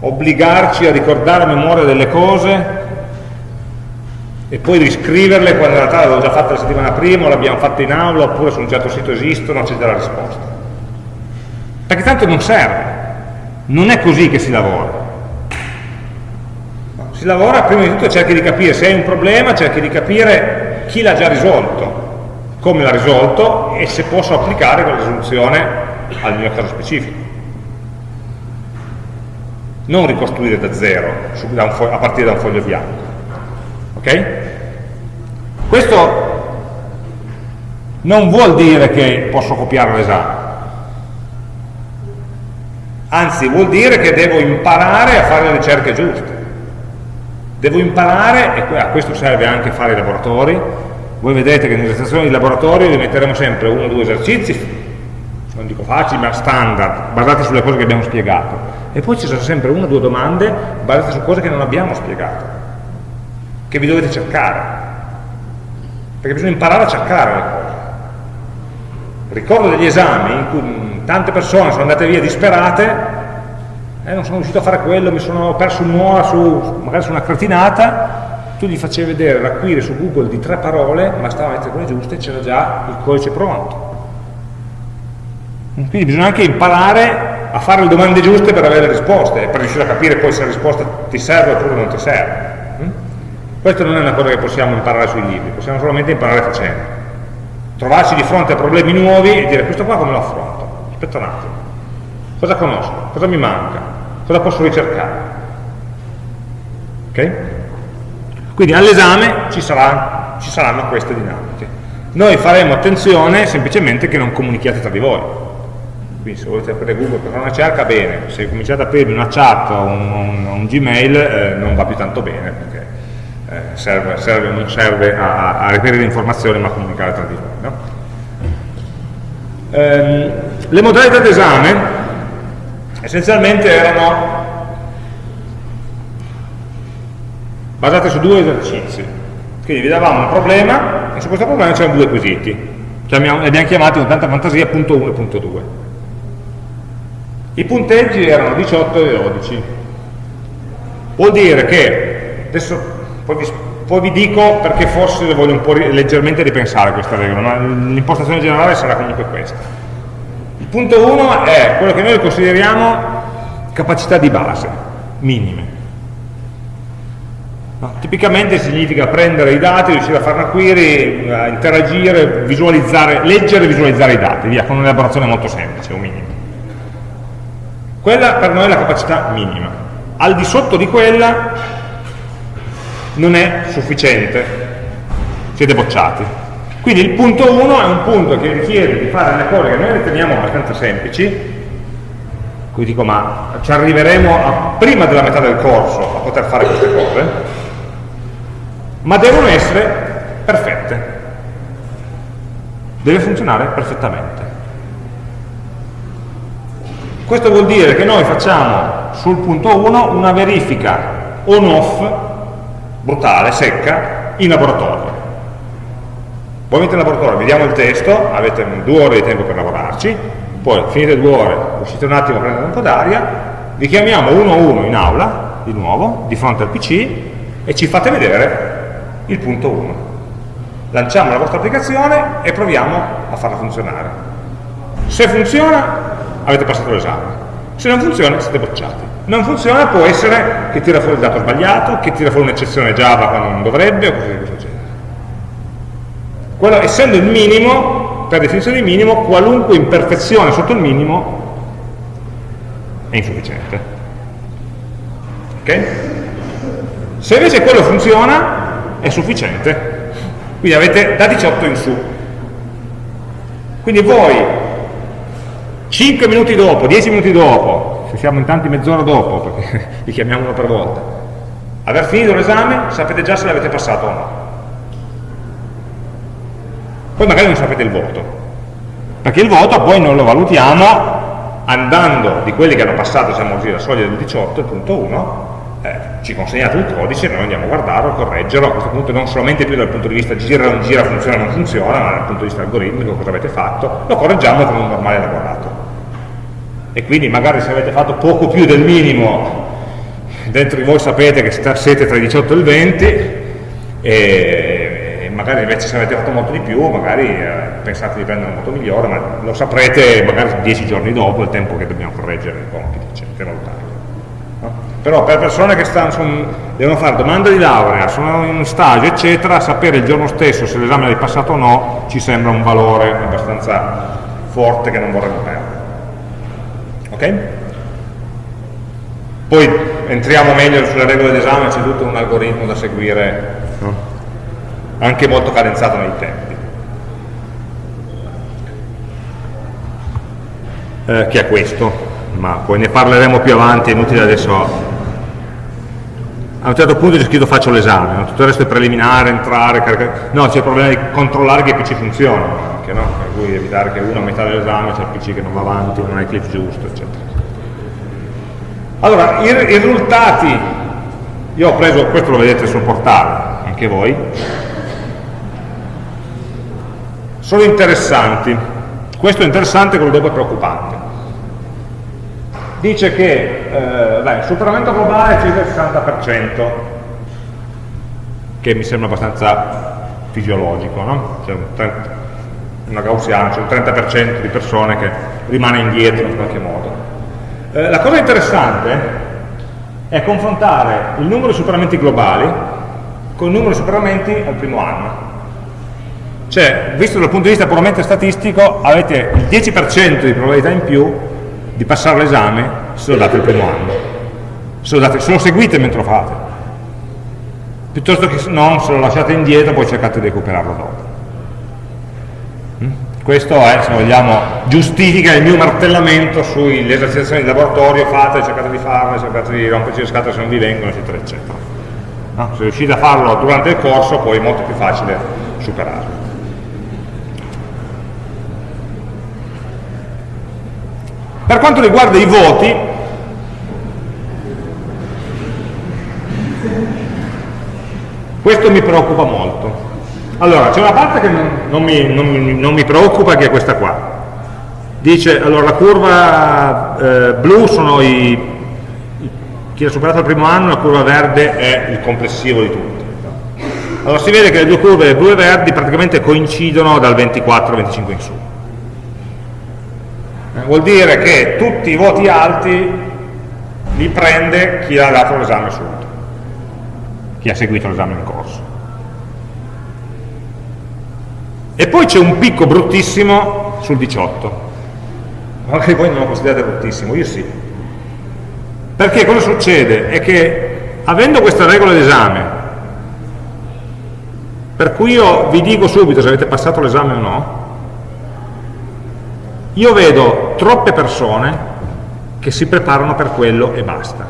obbligarci a ricordare a memoria delle cose e poi riscriverle quando in realtà l'avevo già fatta la settimana prima o l'abbiamo fatta in aula oppure su un certo sito esistono, c'è già la risposta. Perché tanto non serve. Non è così che si lavora. Si lavora prima di tutto cerchi di capire se hai un problema, cerchi di capire chi l'ha già risolto, come l'ha risolto e se posso applicare quella risoluzione al mio caso specifico non ricostruire da zero a partire da un foglio bianco. Ok? Questo non vuol dire che posso copiare l'esame, anzi vuol dire che devo imparare a fare le ricerche giuste. Devo imparare, e a questo serve anche fare i laboratori, voi vedete che nelle stazioni di laboratorio vi metteremo sempre uno o due esercizi, non dico facili, ma standard, basati sulle cose che abbiamo spiegato. E poi ci sono sempre una o due domande basate su cose che non abbiamo spiegato, che vi dovete cercare, perché bisogna imparare a cercare le cose. Ricordo degli esami in cui tante persone sono andate via disperate, eh, non sono riuscito a fare quello, mi sono perso un'ora su, magari su una cretinata, tu gli facevi vedere la query su Google di tre parole, ma stava a mettere quelle giuste c'era già il codice pronto. Quindi bisogna anche imparare a fare le domande giuste per avere le risposte, per riuscire a capire poi se la risposta ti serve oppure non ti serve. Mm? Questa non è una cosa che possiamo imparare sui libri, possiamo solamente imparare facendo. Trovarci di fronte a problemi nuovi e dire questo qua come lo affronto? Aspetta un attimo. Cosa conosco? Cosa mi manca? Cosa posso ricercare? Ok? Quindi all'esame ci, sarà, ci saranno queste dinamiche. Noi faremo attenzione semplicemente che non comunichiate tra di voi quindi se volete aprire Google per fare una ricerca, bene, se cominciate a aprirvi una chat o un, un, un Gmail eh, non va più tanto bene, perché eh, serve, serve, non serve a, a, reperire informazioni ma a comunicare tra di voi. No? Ehm, le modalità d'esame essenzialmente erano basate su due esercizi. Quindi vi davamo un problema e su questo problema c'erano due quesiti. li abbiamo chiamati con tanta fantasia punto 1 e punto 2 i punteggi erano 18 e 12. Vuol dire che, adesso poi vi, poi vi dico perché forse voglio un po' leggermente ripensare questa regola, ma l'impostazione generale sarà comunque questa. Il punto 1 è quello che noi consideriamo capacità di base, minime. No, tipicamente significa prendere i dati, riuscire a fare una query, interagire, visualizzare, leggere e visualizzare i dati, via, con un'elaborazione molto semplice, un minimo. Quella per noi è la capacità minima. Al di sotto di quella non è sufficiente, siete bocciati. Quindi il punto 1 è un punto che richiede di fare delle cose che noi riteniamo abbastanza semplici, qui dico ma ci arriveremo a, prima della metà del corso a poter fare queste cose, ma devono essere perfette, deve funzionare perfettamente. Questo vuol dire che noi facciamo sul punto 1 una verifica on-off, brutale, secca, in laboratorio. Voi venite in laboratorio, vediamo il testo, avete due ore di tempo per lavorarci, poi finite due ore, uscite un attimo a prendere un po' d'aria, vi chiamiamo uno a uno in aula, di nuovo, di fronte al PC, e ci fate vedere il punto 1. Lanciamo la vostra applicazione e proviamo a farla funzionare. Se funziona, avete passato l'esame. Se non funziona siete bocciati. Non funziona può essere che tira fuori il dato sbagliato, che tira fuori un'eccezione Java quando non dovrebbe o cose di questo. Quello, essendo il minimo, per definizione di minimo, qualunque imperfezione sotto il minimo è insufficiente. Ok? Se invece quello funziona, è sufficiente. Quindi avete da 18 in su. Quindi voi 5 minuti dopo, 10 minuti dopo, se siamo in tanti mezz'ora dopo, perché <laughs> li chiamiamo uno per volta, aver finito l'esame, sapete già se l'avete passato o no. Poi magari non sapete il voto, perché il voto poi non lo valutiamo andando di quelli che hanno passato diciamo così, la soglia del 18, il punto 1, eh, ci consegnate il codice, noi andiamo a guardarlo, a correggerlo, a questo punto non solamente più dal punto di vista gira, non gira, funziona, non funziona, ma dal punto di vista algoritmico, cosa avete fatto, lo correggiamo come un normale lavorato. E quindi magari se avete fatto poco più del minimo, dentro di voi sapete che siete tra i 18 e il 20, e magari invece se avete fatto molto di più, magari eh, pensate di prendere un voto migliore, ma lo saprete magari 10 giorni dopo il tempo che dobbiamo correggere i compiti, eccetera, no? Però per persone che stanno, sono, devono fare domanda di laurea, sono in stage, eccetera, sapere il giorno stesso se l'esame l'hai passato o no ci sembra un valore abbastanza forte che non vorremmo perdere. Ok? Poi entriamo meglio sulle regole d'esame, c'è tutto un algoritmo da seguire, no? Anche molto cadenzato nei tempi. Eh, che è questo, ma poi ne parleremo più avanti, è inutile adesso a un certo punto c'è scritto faccio l'esame, no? tutto il resto è preliminare, entrare, caricare, no, c'è il problema di controllare che i PC funzionano anche, no? per cui evitare che uno a metà dell'esame c'è il PC che non va avanti, non ha il clip giusto, eccetera. Allora, i, i risultati, io ho preso, questo lo vedete sul portale, anche voi, sono interessanti, questo è interessante, quello dopo è preoccupante dice che eh, il superamento globale è circa il 60%, che mi sembra abbastanza fisiologico, no? C'è 30, una gaussiana, c'è un 30% di persone che rimane indietro in qualche modo. Eh, la cosa interessante è confrontare il numero di superamenti globali con il numero di superamenti al primo anno. Cioè, visto dal punto di vista puramente statistico, avete il 10% di probabilità in più di passare l'esame se lo date il primo anno, se lo, date, se lo seguite mentre lo fate, piuttosto che non se lo lasciate indietro poi cercate di recuperarlo dopo. Mm? Questo è, se vogliamo, giustifica il mio martellamento sulle esercitazioni di laboratorio, fate, cercate di farle, cercate di romperci le scatole se non vi vengono, eccetera, eccetera. No? Se riuscite a farlo durante il corso, poi è molto più facile superarlo. Per quanto riguarda i voti, questo mi preoccupa molto. Allora, c'è una parte che non, mi, non, mi, non, mi, preoccupa, che è questa qua. Dice, allora, la curva eh, blu sono i, chi ha superato il primo anno, la curva verde è il complessivo di tutti. Allora, si vede che le due curve blu e verdi praticamente coincidono dal 24 al 25 in su vuol dire che tutti i voti alti li prende chi ha dato l'esame subito, chi ha seguito l'esame in corso. E poi c'è un picco bruttissimo sul 18. Magari voi non lo considerate bruttissimo, io sì. Perché cosa succede? È che avendo questa regola d'esame, per cui io vi dico subito se avete passato l'esame o no, io vedo troppe persone che si preparano per quello e basta.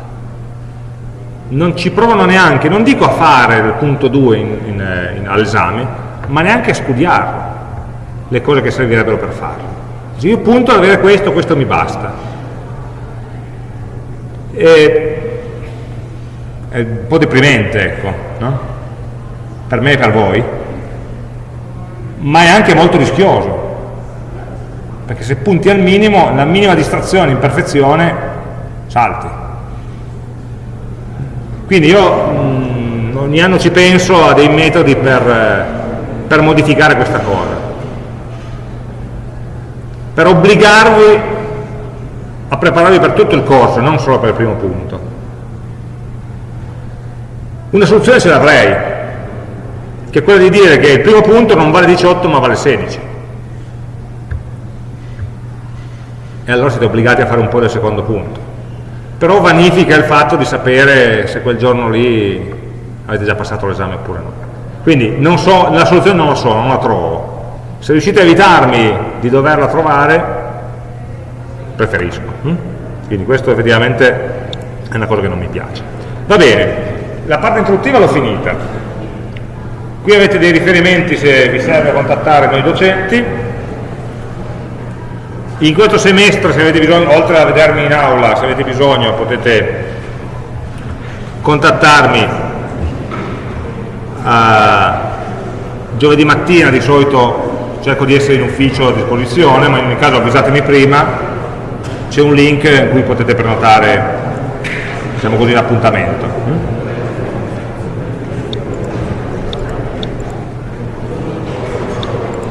Non ci provano neanche, non dico a fare il punto 2 in, in, in, all'esame, ma neanche a studiarlo, le cose che servirebbero per farlo. Se io punto ad avere questo, questo mi basta. E, è un po' deprimente, ecco, no? per me e per voi, ma è anche molto rischioso, perché se punti al minimo, la minima distrazione, imperfezione, salti. Quindi io mh, mm, ogni anno ci penso a dei metodi per, per modificare questa cosa, per obbligarvi a prepararvi per tutto il corso, non solo per il primo punto. Una soluzione ce l'avrei, che è quella di dire che il primo punto non vale 18 ma vale 16 e allora siete obbligati a fare un po' del secondo punto. Però vanifica il fatto di sapere se quel giorno lì avete già passato l'esame oppure no. Quindi so, la soluzione non la so, non la trovo. Se riuscite a evitarmi di doverla trovare, preferisco. Hm? Quindi questo effettivamente è una cosa che non mi piace. Va bene, la parte introduttiva l'ho finita. Qui avete dei riferimenti se vi serve contattare noi docenti. In questo semestre, se avete bisogno, oltre a vedermi in aula, se avete bisogno potete contattarmi uh, giovedì mattina, di solito cerco di essere in ufficio a disposizione, ma in ogni caso avvisatemi prima, c'è un link in cui potete prenotare diciamo così, l'appuntamento.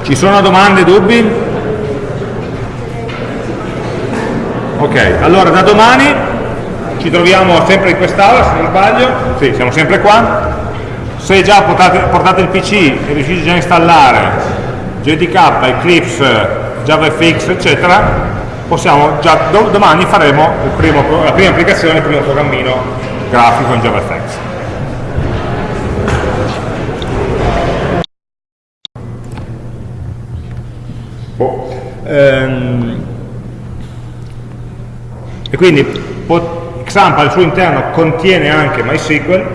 Ci sono domande, dubbi? Ok, allora da domani ci troviamo sempre in quest'aula, se non sbaglio, sì, siamo sempre qua. Se già portate, portate il PC e riuscite già a installare JDK, Eclipse, JavaFX, eccetera, possiamo già, do, domani faremo primo, la prima applicazione, il primo programmino grafico in JavaFX. Ehm, e quindi Xampp al suo interno contiene anche MySQL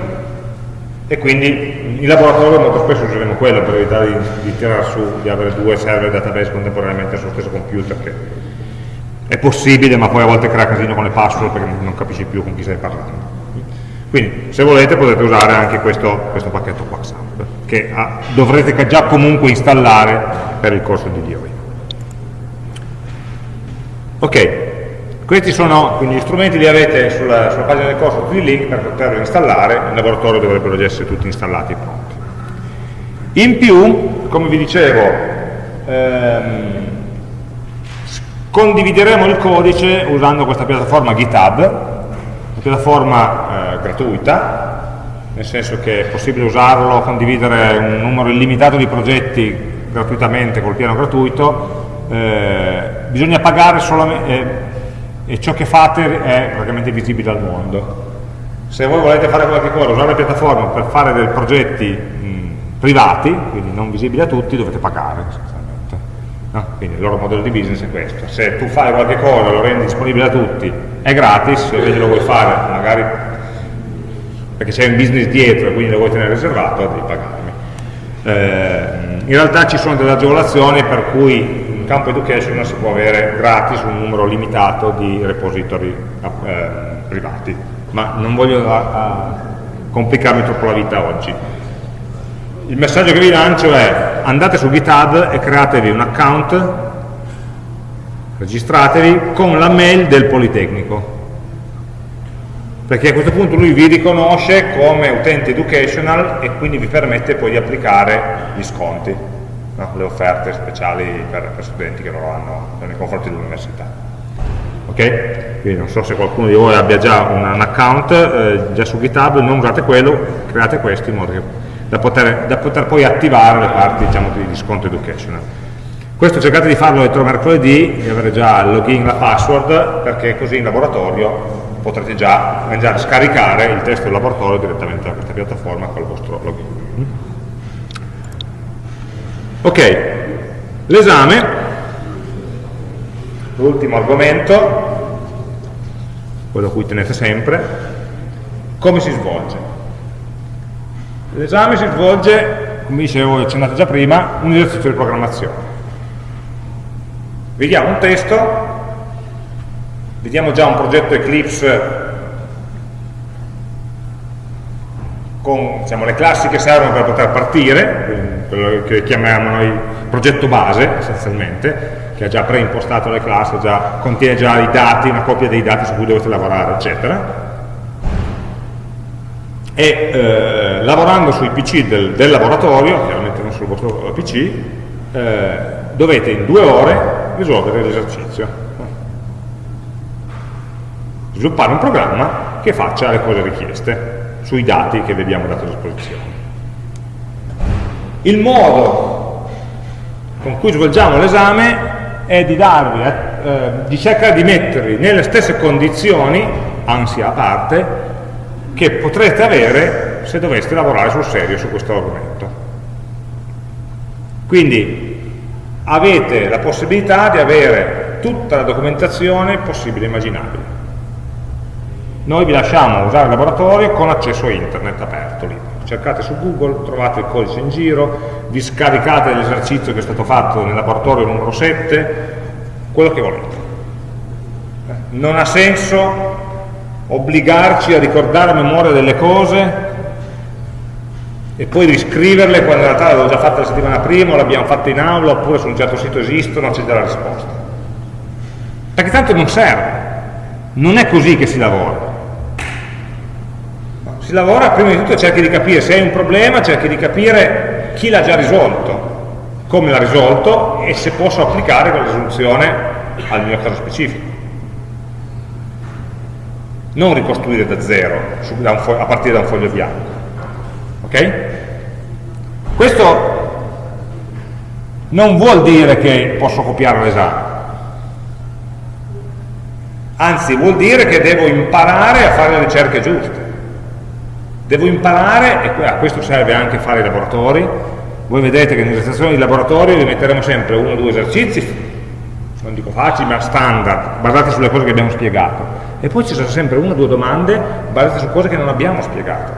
e quindi in laboratorio molto spesso useremo quello per evitare di, di tirare su, di avere due server database contemporaneamente sullo stesso computer che è possibile ma poi a volte crea casino con le password perché non capisci più con chi stai parlando. Quindi se volete potete usare anche questo, questo pacchetto qua XAMPP che ha, dovrete già comunque installare per il corso di DOI Ok, questi sono quindi gli strumenti, li avete sulla, sulla pagina del corso tutti i link per poterli installare, in laboratorio dovrebbero già essere tutti installati e pronti. In più, come vi dicevo, ehm, condivideremo il codice usando questa piattaforma GitHub, una piattaforma eh, gratuita, nel senso che è possibile usarlo, condividere un numero illimitato di progetti gratuitamente col piano gratuito, eh, bisogna pagare solamente, eh, e ciò che fate è praticamente visibile al mondo. Se voi volete fare qualche cosa, usare la piattaforma per fare dei progetti mh, privati, quindi non visibili a tutti, dovete pagare essenzialmente. No? Quindi il loro modello di business è questo. Se tu fai qualche cosa, lo rendi disponibile a tutti, è gratis, se invece lo vuoi fare magari perché c'è un business dietro e quindi lo vuoi tenere riservato, devi pagarmi. Eh, in realtà ci sono delle agevolazioni per cui campo education si può avere gratis un numero limitato di repository eh, privati, ma non voglio a, a complicarmi troppo la vita oggi. Il messaggio che vi lancio è andate su GitHub e createvi un account, registratevi con la mail del Politecnico, perché a questo punto lui vi riconosce come utente educational e quindi vi permette poi di applicare gli sconti no? le offerte speciali per, per, studenti che loro hanno nei confronti dell'università. Ok? Quindi non so se qualcuno di voi abbia già un, un account eh, già su GitHub, non usate quello, create questo in modo che, da, poter, da poter poi attivare le parti diciamo, di sconto educational. Questo cercate di farlo entro mercoledì, di avere già il login, la password, perché così in laboratorio potrete già mangiare, scaricare il testo del laboratorio direttamente da questa piattaforma con il vostro login. Ok, l'esame, l'ultimo argomento, quello a cui tenete sempre, come si svolge? L'esame si svolge, come dicevo, accennate già prima, un esercizio di programmazione. Vediamo un testo, vediamo già un progetto Eclipse con diciamo, le classi che servono per poter partire, quello che chiamiamo noi progetto base essenzialmente, che ha già preimpostato le classi, già, contiene già i dati, una copia dei dati su cui dovete lavorare, eccetera. E eh, lavorando sui PC del, del, laboratorio, chiaramente non sul vostro PC, eh, dovete in due ore risolvere l'esercizio. Sviluppare un programma che faccia le cose richieste sui dati che vi abbiamo dato a disposizione. Il modo con cui svolgiamo l'esame è di, darvi, eh, di cercare di mettervi nelle stesse condizioni, ansia a parte, che potrete avere se doveste lavorare sul serio su questo argomento. Quindi avete la possibilità di avere tutta la documentazione possibile e immaginabile noi vi lasciamo usare il laboratorio con accesso a internet aperto, libero. Cercate su Google, trovate il codice in giro, vi scaricate l'esercizio che è stato fatto nel laboratorio numero 7, quello che volete. Non ha senso obbligarci a ricordare a memoria delle cose e poi riscriverle quando in realtà l'avevo già fatta la settimana prima o l'abbiamo fatta in aula oppure su un certo sito esistono, c'è già la risposta. Perché tanto non serve, non è così che si lavora. Si lavora prima di tutto cerchi di capire se hai un problema, cerchi di capire chi l'ha già risolto, come l'ha risolto e se posso applicare quella risoluzione al mio caso specifico. Non ricostruire da zero, a partire da un foglio bianco. Ok? Questo non vuol dire che posso copiare l'esame, anzi vuol dire che devo imparare a fare le ricerche giuste. Devo imparare, e a questo serve anche fare i laboratori, voi vedete che nelle sessioni di laboratorio vi metteremo sempre uno o due esercizi, non dico facili, ma standard, basati sulle cose che abbiamo spiegato. E poi ci sono sempre una o due domande basate su cose che non abbiamo spiegato,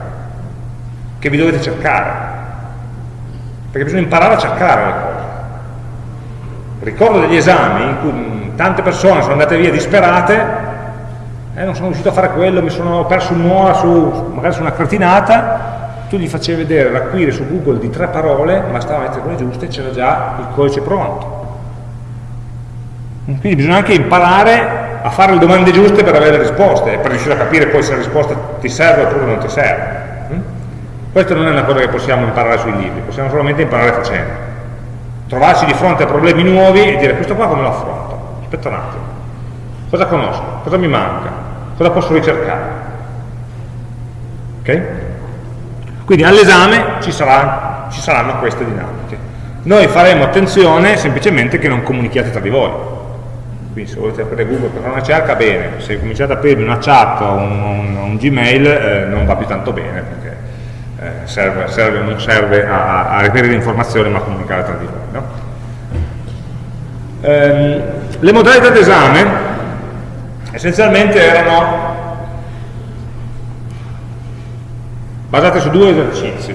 che vi dovete cercare. Perché bisogna imparare a cercare le cose. Ricordo degli esami in cui tante persone sono andate via disperate eh, non sono riuscito a fare quello, mi sono perso un'ora su, magari su una cretinata, tu gli facevi vedere l'acquire su Google di tre parole, ma stava mettere quelle giuste e c'era già il codice pronto. Quindi bisogna anche imparare a fare le domande giuste per avere le risposte, per riuscire a capire poi se la risposta ti serve oppure non ti serve. Mm? Questa non è una cosa che possiamo imparare sui libri, possiamo solamente imparare facendo. Trovarsi di fronte a problemi nuovi e dire questo qua come lo affronto? Aspetta un attimo. Cosa conosco? Cosa mi manca? Cosa posso ricercare? Ok? Quindi all'esame ci, sarà, ci saranno queste dinamiche. Noi faremo attenzione semplicemente che non comunichiate tra di voi. Quindi se volete aprire Google per fare una ricerca, bene. Se cominciate a aprirvi una chat o un, un, un Gmail, eh, non va più tanto bene, perché eh, serve, serve, non serve a, a, reperire informazioni, ma a comunicare tra di voi. No? Ehm, le modalità d'esame essenzialmente erano basate su due esercizi.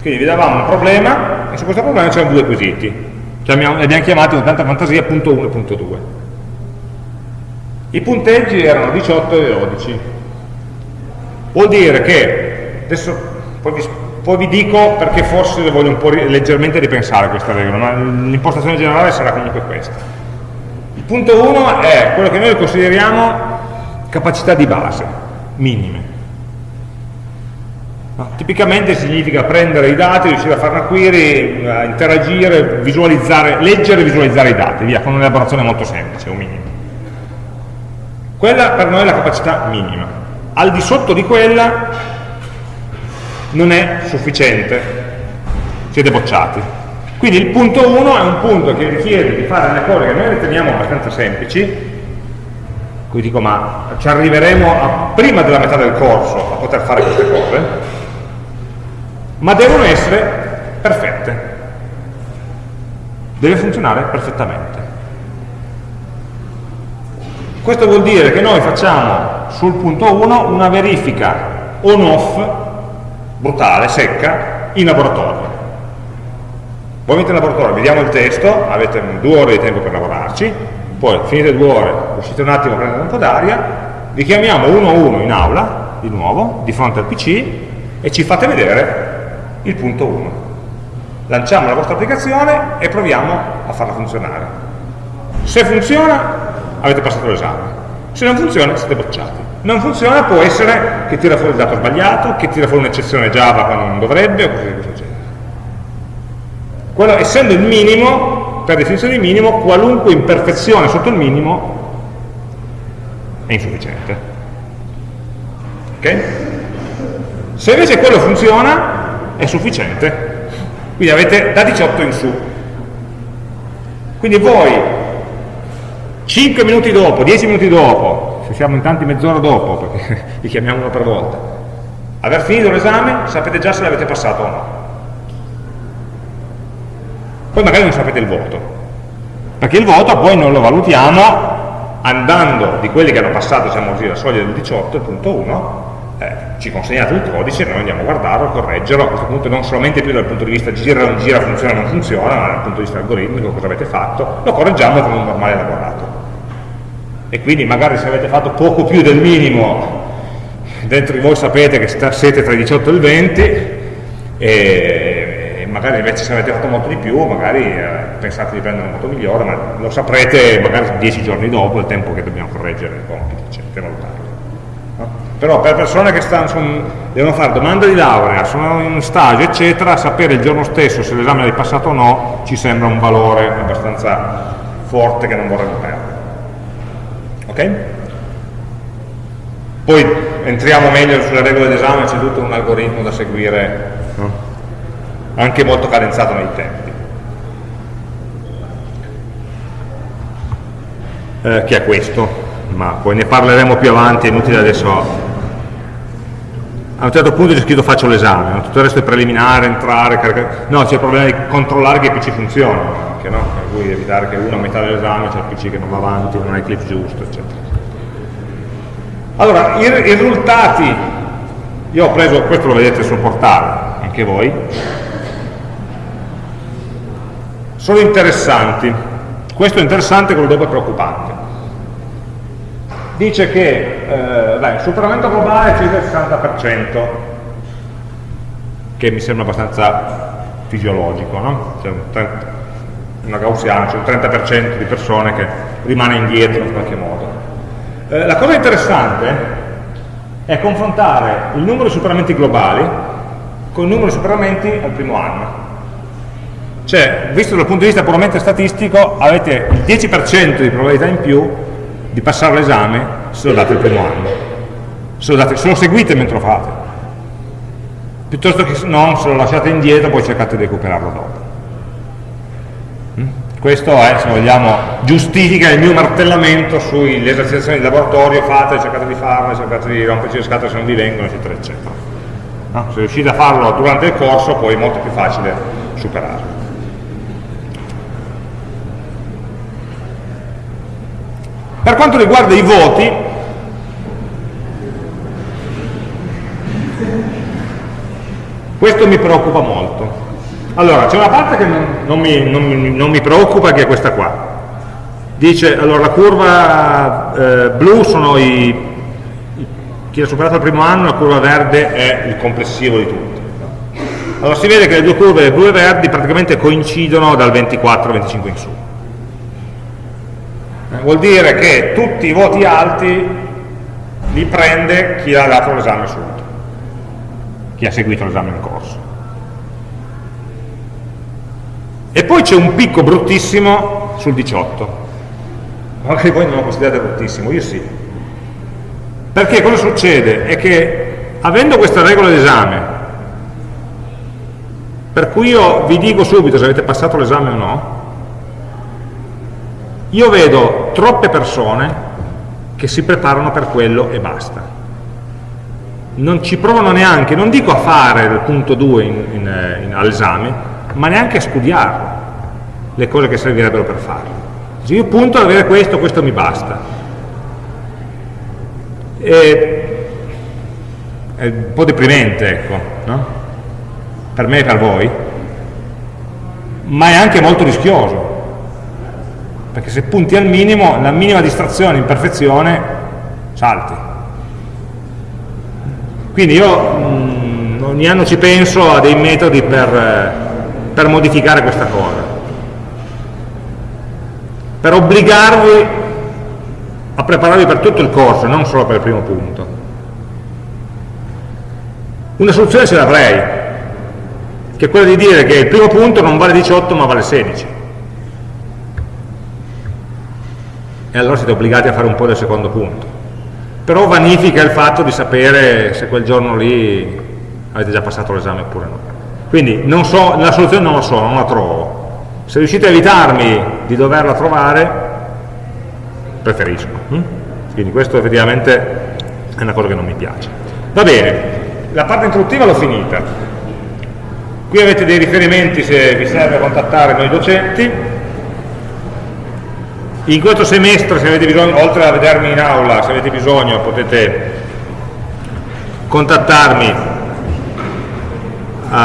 Quindi vi davamo un problema e su questo problema c'erano due quesiti. li abbiamo chiamati con tanta fantasia punto 1 e punto 2. I punteggi erano 18 e 12. Vuol dire che, adesso poi vi, poi vi dico perché forse voglio un po' leggermente ripensare questa regola, ma l'impostazione generale sarà comunque questa punto 1 è quello che noi consideriamo capacità di base, minime. No, tipicamente significa prendere i dati, riuscire a fare una query, a interagire, visualizzare, leggere e visualizzare i dati, via, con un'elaborazione molto semplice, un minimo. Quella per noi è la capacità minima. Al di sotto di quella non è sufficiente, siete bocciati. Quindi il punto 1 è un punto che richiede di fare delle cose che noi riteniamo abbastanza semplici, qui dico ma ci arriveremo a, prima della metà del corso a poter fare queste cose, ma devono essere perfette, deve funzionare perfettamente. Questo vuol dire che noi facciamo sul punto 1 una verifica on-off brutale, secca, in laboratorio voi avete in laboratorio, vediamo il testo, avete due ore di tempo per lavorarci, poi finite due ore, uscite un attimo a prendere un po' d'aria, vi chiamiamo uno a uno in aula, di nuovo, di fronte al PC, e ci fate vedere il punto 1. Lanciamo la vostra applicazione e proviamo a farla funzionare. Se funziona, avete passato l'esame. Se non funziona, siete bocciati. Non funziona può essere che tira fuori il dato sbagliato, che tira fuori un'eccezione Java quando non dovrebbe, o così via. Quello, essendo il minimo, per definizione di minimo, qualunque imperfezione sotto il minimo è insufficiente. Ok? Se invece quello funziona, è sufficiente. Quindi avete da 18 in su. Quindi voi 5 minuti dopo, 10 minuti dopo, se siamo in tanti mezz'ora dopo, perché <laughs> li chiamiamo uno per volta, aver finito l'esame, sapete già se l'avete passato o no poi magari non sapete il voto, perché il voto poi non lo valutiamo andando di quelli che hanno passato diciamo così, la soglia del 18, il punto 1, eh, ci consegnate il codice, noi andiamo a guardarlo, a correggerlo, a questo punto non solamente più dal punto di vista gira, non gira, funziona, non funziona, ma dal punto di vista algoritmico, cosa avete fatto, lo correggiamo come un normale lavorato. E quindi magari se avete fatto poco più del minimo, dentro di voi sapete che siete tra i 18 e il 20, e magari invece se avete fatto molto di più, magari eh, pensate di prendere un voto migliore, ma lo saprete magari 10 giorni dopo il tempo che dobbiamo correggere il compito, eccetera, valutarlo però per persone che stanno, sono, devono fare domanda di laurea, sono in stage, eccetera, sapere il giorno stesso se l'esame l'hai passato o no ci sembra un valore abbastanza forte che non vorremmo perdere. Ok? Poi entriamo meglio sulle regole d'esame, c'è tutto un algoritmo da seguire, no? Anche molto cadenzato nei tempi. Eh, che è questo, ma poi ne parleremo più avanti, è inutile adesso a un certo punto c'è scritto faccio l'esame, no? tutto il resto è preliminare, entrare, caricare, no, c'è il problema di controllare che i PC funzionano anche, no? per cui evitare che uno a metà dell'esame c'è il PC che non va avanti, non ha il clip giusto, eccetera. Allora, i, i risultati, io ho preso, questo lo vedete sul portale, anche voi, sono interessanti, questo è interessante, quello dopo è preoccupante dice che eh, il superamento globale è circa il 60%, che mi sembra abbastanza fisiologico, no? C'è 30, una gaussiana, c'è un 30% di persone che rimane indietro in qualche modo. Eh, la cosa interessante è confrontare il numero di superamenti globali con il numero di superamenti al primo anno. Cioè, visto dal punto di vista puramente statistico, avete il 10% di probabilità in più di passare l'esame se lo date il primo anno, se lo, date, se lo seguite mentre lo fate, piuttosto che non se lo lasciate indietro poi cercate di recuperarlo dopo. Mm? Questo è, se vogliamo, giustifica il mio martellamento sulle esercitazioni di laboratorio, fate, cercate di farle, cercate di romperci le scatole se non vi vengono, eccetera, eccetera. No? Se riuscite a farlo durante il corso, poi è molto più facile superarlo. Per quanto riguarda i voti, questo mi preoccupa molto. Allora, c'è una parte che non, non, mi, non, non, mi, preoccupa, che è questa qua. Dice, allora, la curva eh, blu sono i, chi ha superato il primo anno, la curva verde è il complessivo di tutti. Allora, si vede che le due curve blu e verdi praticamente coincidono dal 24 al 25 in su. Eh, vuol dire che tutti i voti alti li prende chi ha dato l'esame subito, chi ha seguito l'esame in corso. E poi c'è un picco bruttissimo sul 18. Magari voi non lo considerate bruttissimo, io sì. Perché cosa succede? È che avendo questa regola d'esame, per cui io vi dico subito se avete passato l'esame o no, io vedo troppe persone che si preparano per quello e basta. Non ci provano neanche, non dico a fare il punto 2 all'esame, ma neanche a studiarlo, le cose che servirebbero per farlo. Se io punto ad avere questo, questo mi basta. E, è un po' deprimente, ecco, no? per me e per voi, ma è anche molto rischioso, perché se punti al minimo, la minima distrazione, imperfezione, salti. Quindi io mh, mm, ogni anno ci penso a dei metodi per, per modificare questa cosa, per obbligarvi a prepararvi per tutto il corso, non solo per il primo punto. Una soluzione ce l'avrei, che è quella di dire che il primo punto non vale 18 ma vale 16 e allora siete obbligati a fare un po' del secondo punto. Però vanifica il fatto di sapere se quel giorno lì avete già passato l'esame oppure no. Quindi so, la soluzione non lo so, non la trovo. Se riuscite a evitarmi di doverla trovare, preferisco. Hm? Quindi questo effettivamente è una cosa che non mi piace. Va bene, la parte introduttiva l'ho finita. Qui avete dei riferimenti se vi serve contattare noi docenti, in questo semestre, se avete bisogno, oltre a vedermi in aula, se avete bisogno potete contattarmi uh,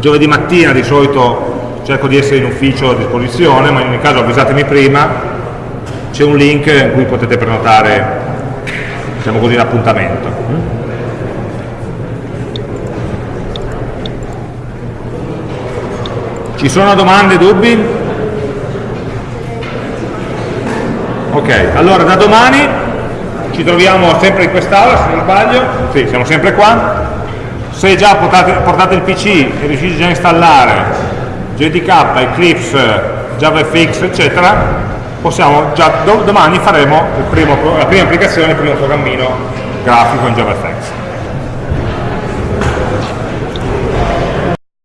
giovedì mattina di solito cerco di essere in ufficio a disposizione ma in ogni caso avvisatemi prima c'è un link in cui potete prenotare diciamo così l'appuntamento ci sono domande, dubbi? Ok, allora da domani ci troviamo sempre in quest'aula se non sbaglio. Sì, siamo sempre qua. Se già portate, portate il PC e riuscite già a installare JDK, Eclipse, JavaFX eccetera possiamo già, do, domani faremo primo, la prima applicazione, il primo programmino grafico in JavaFX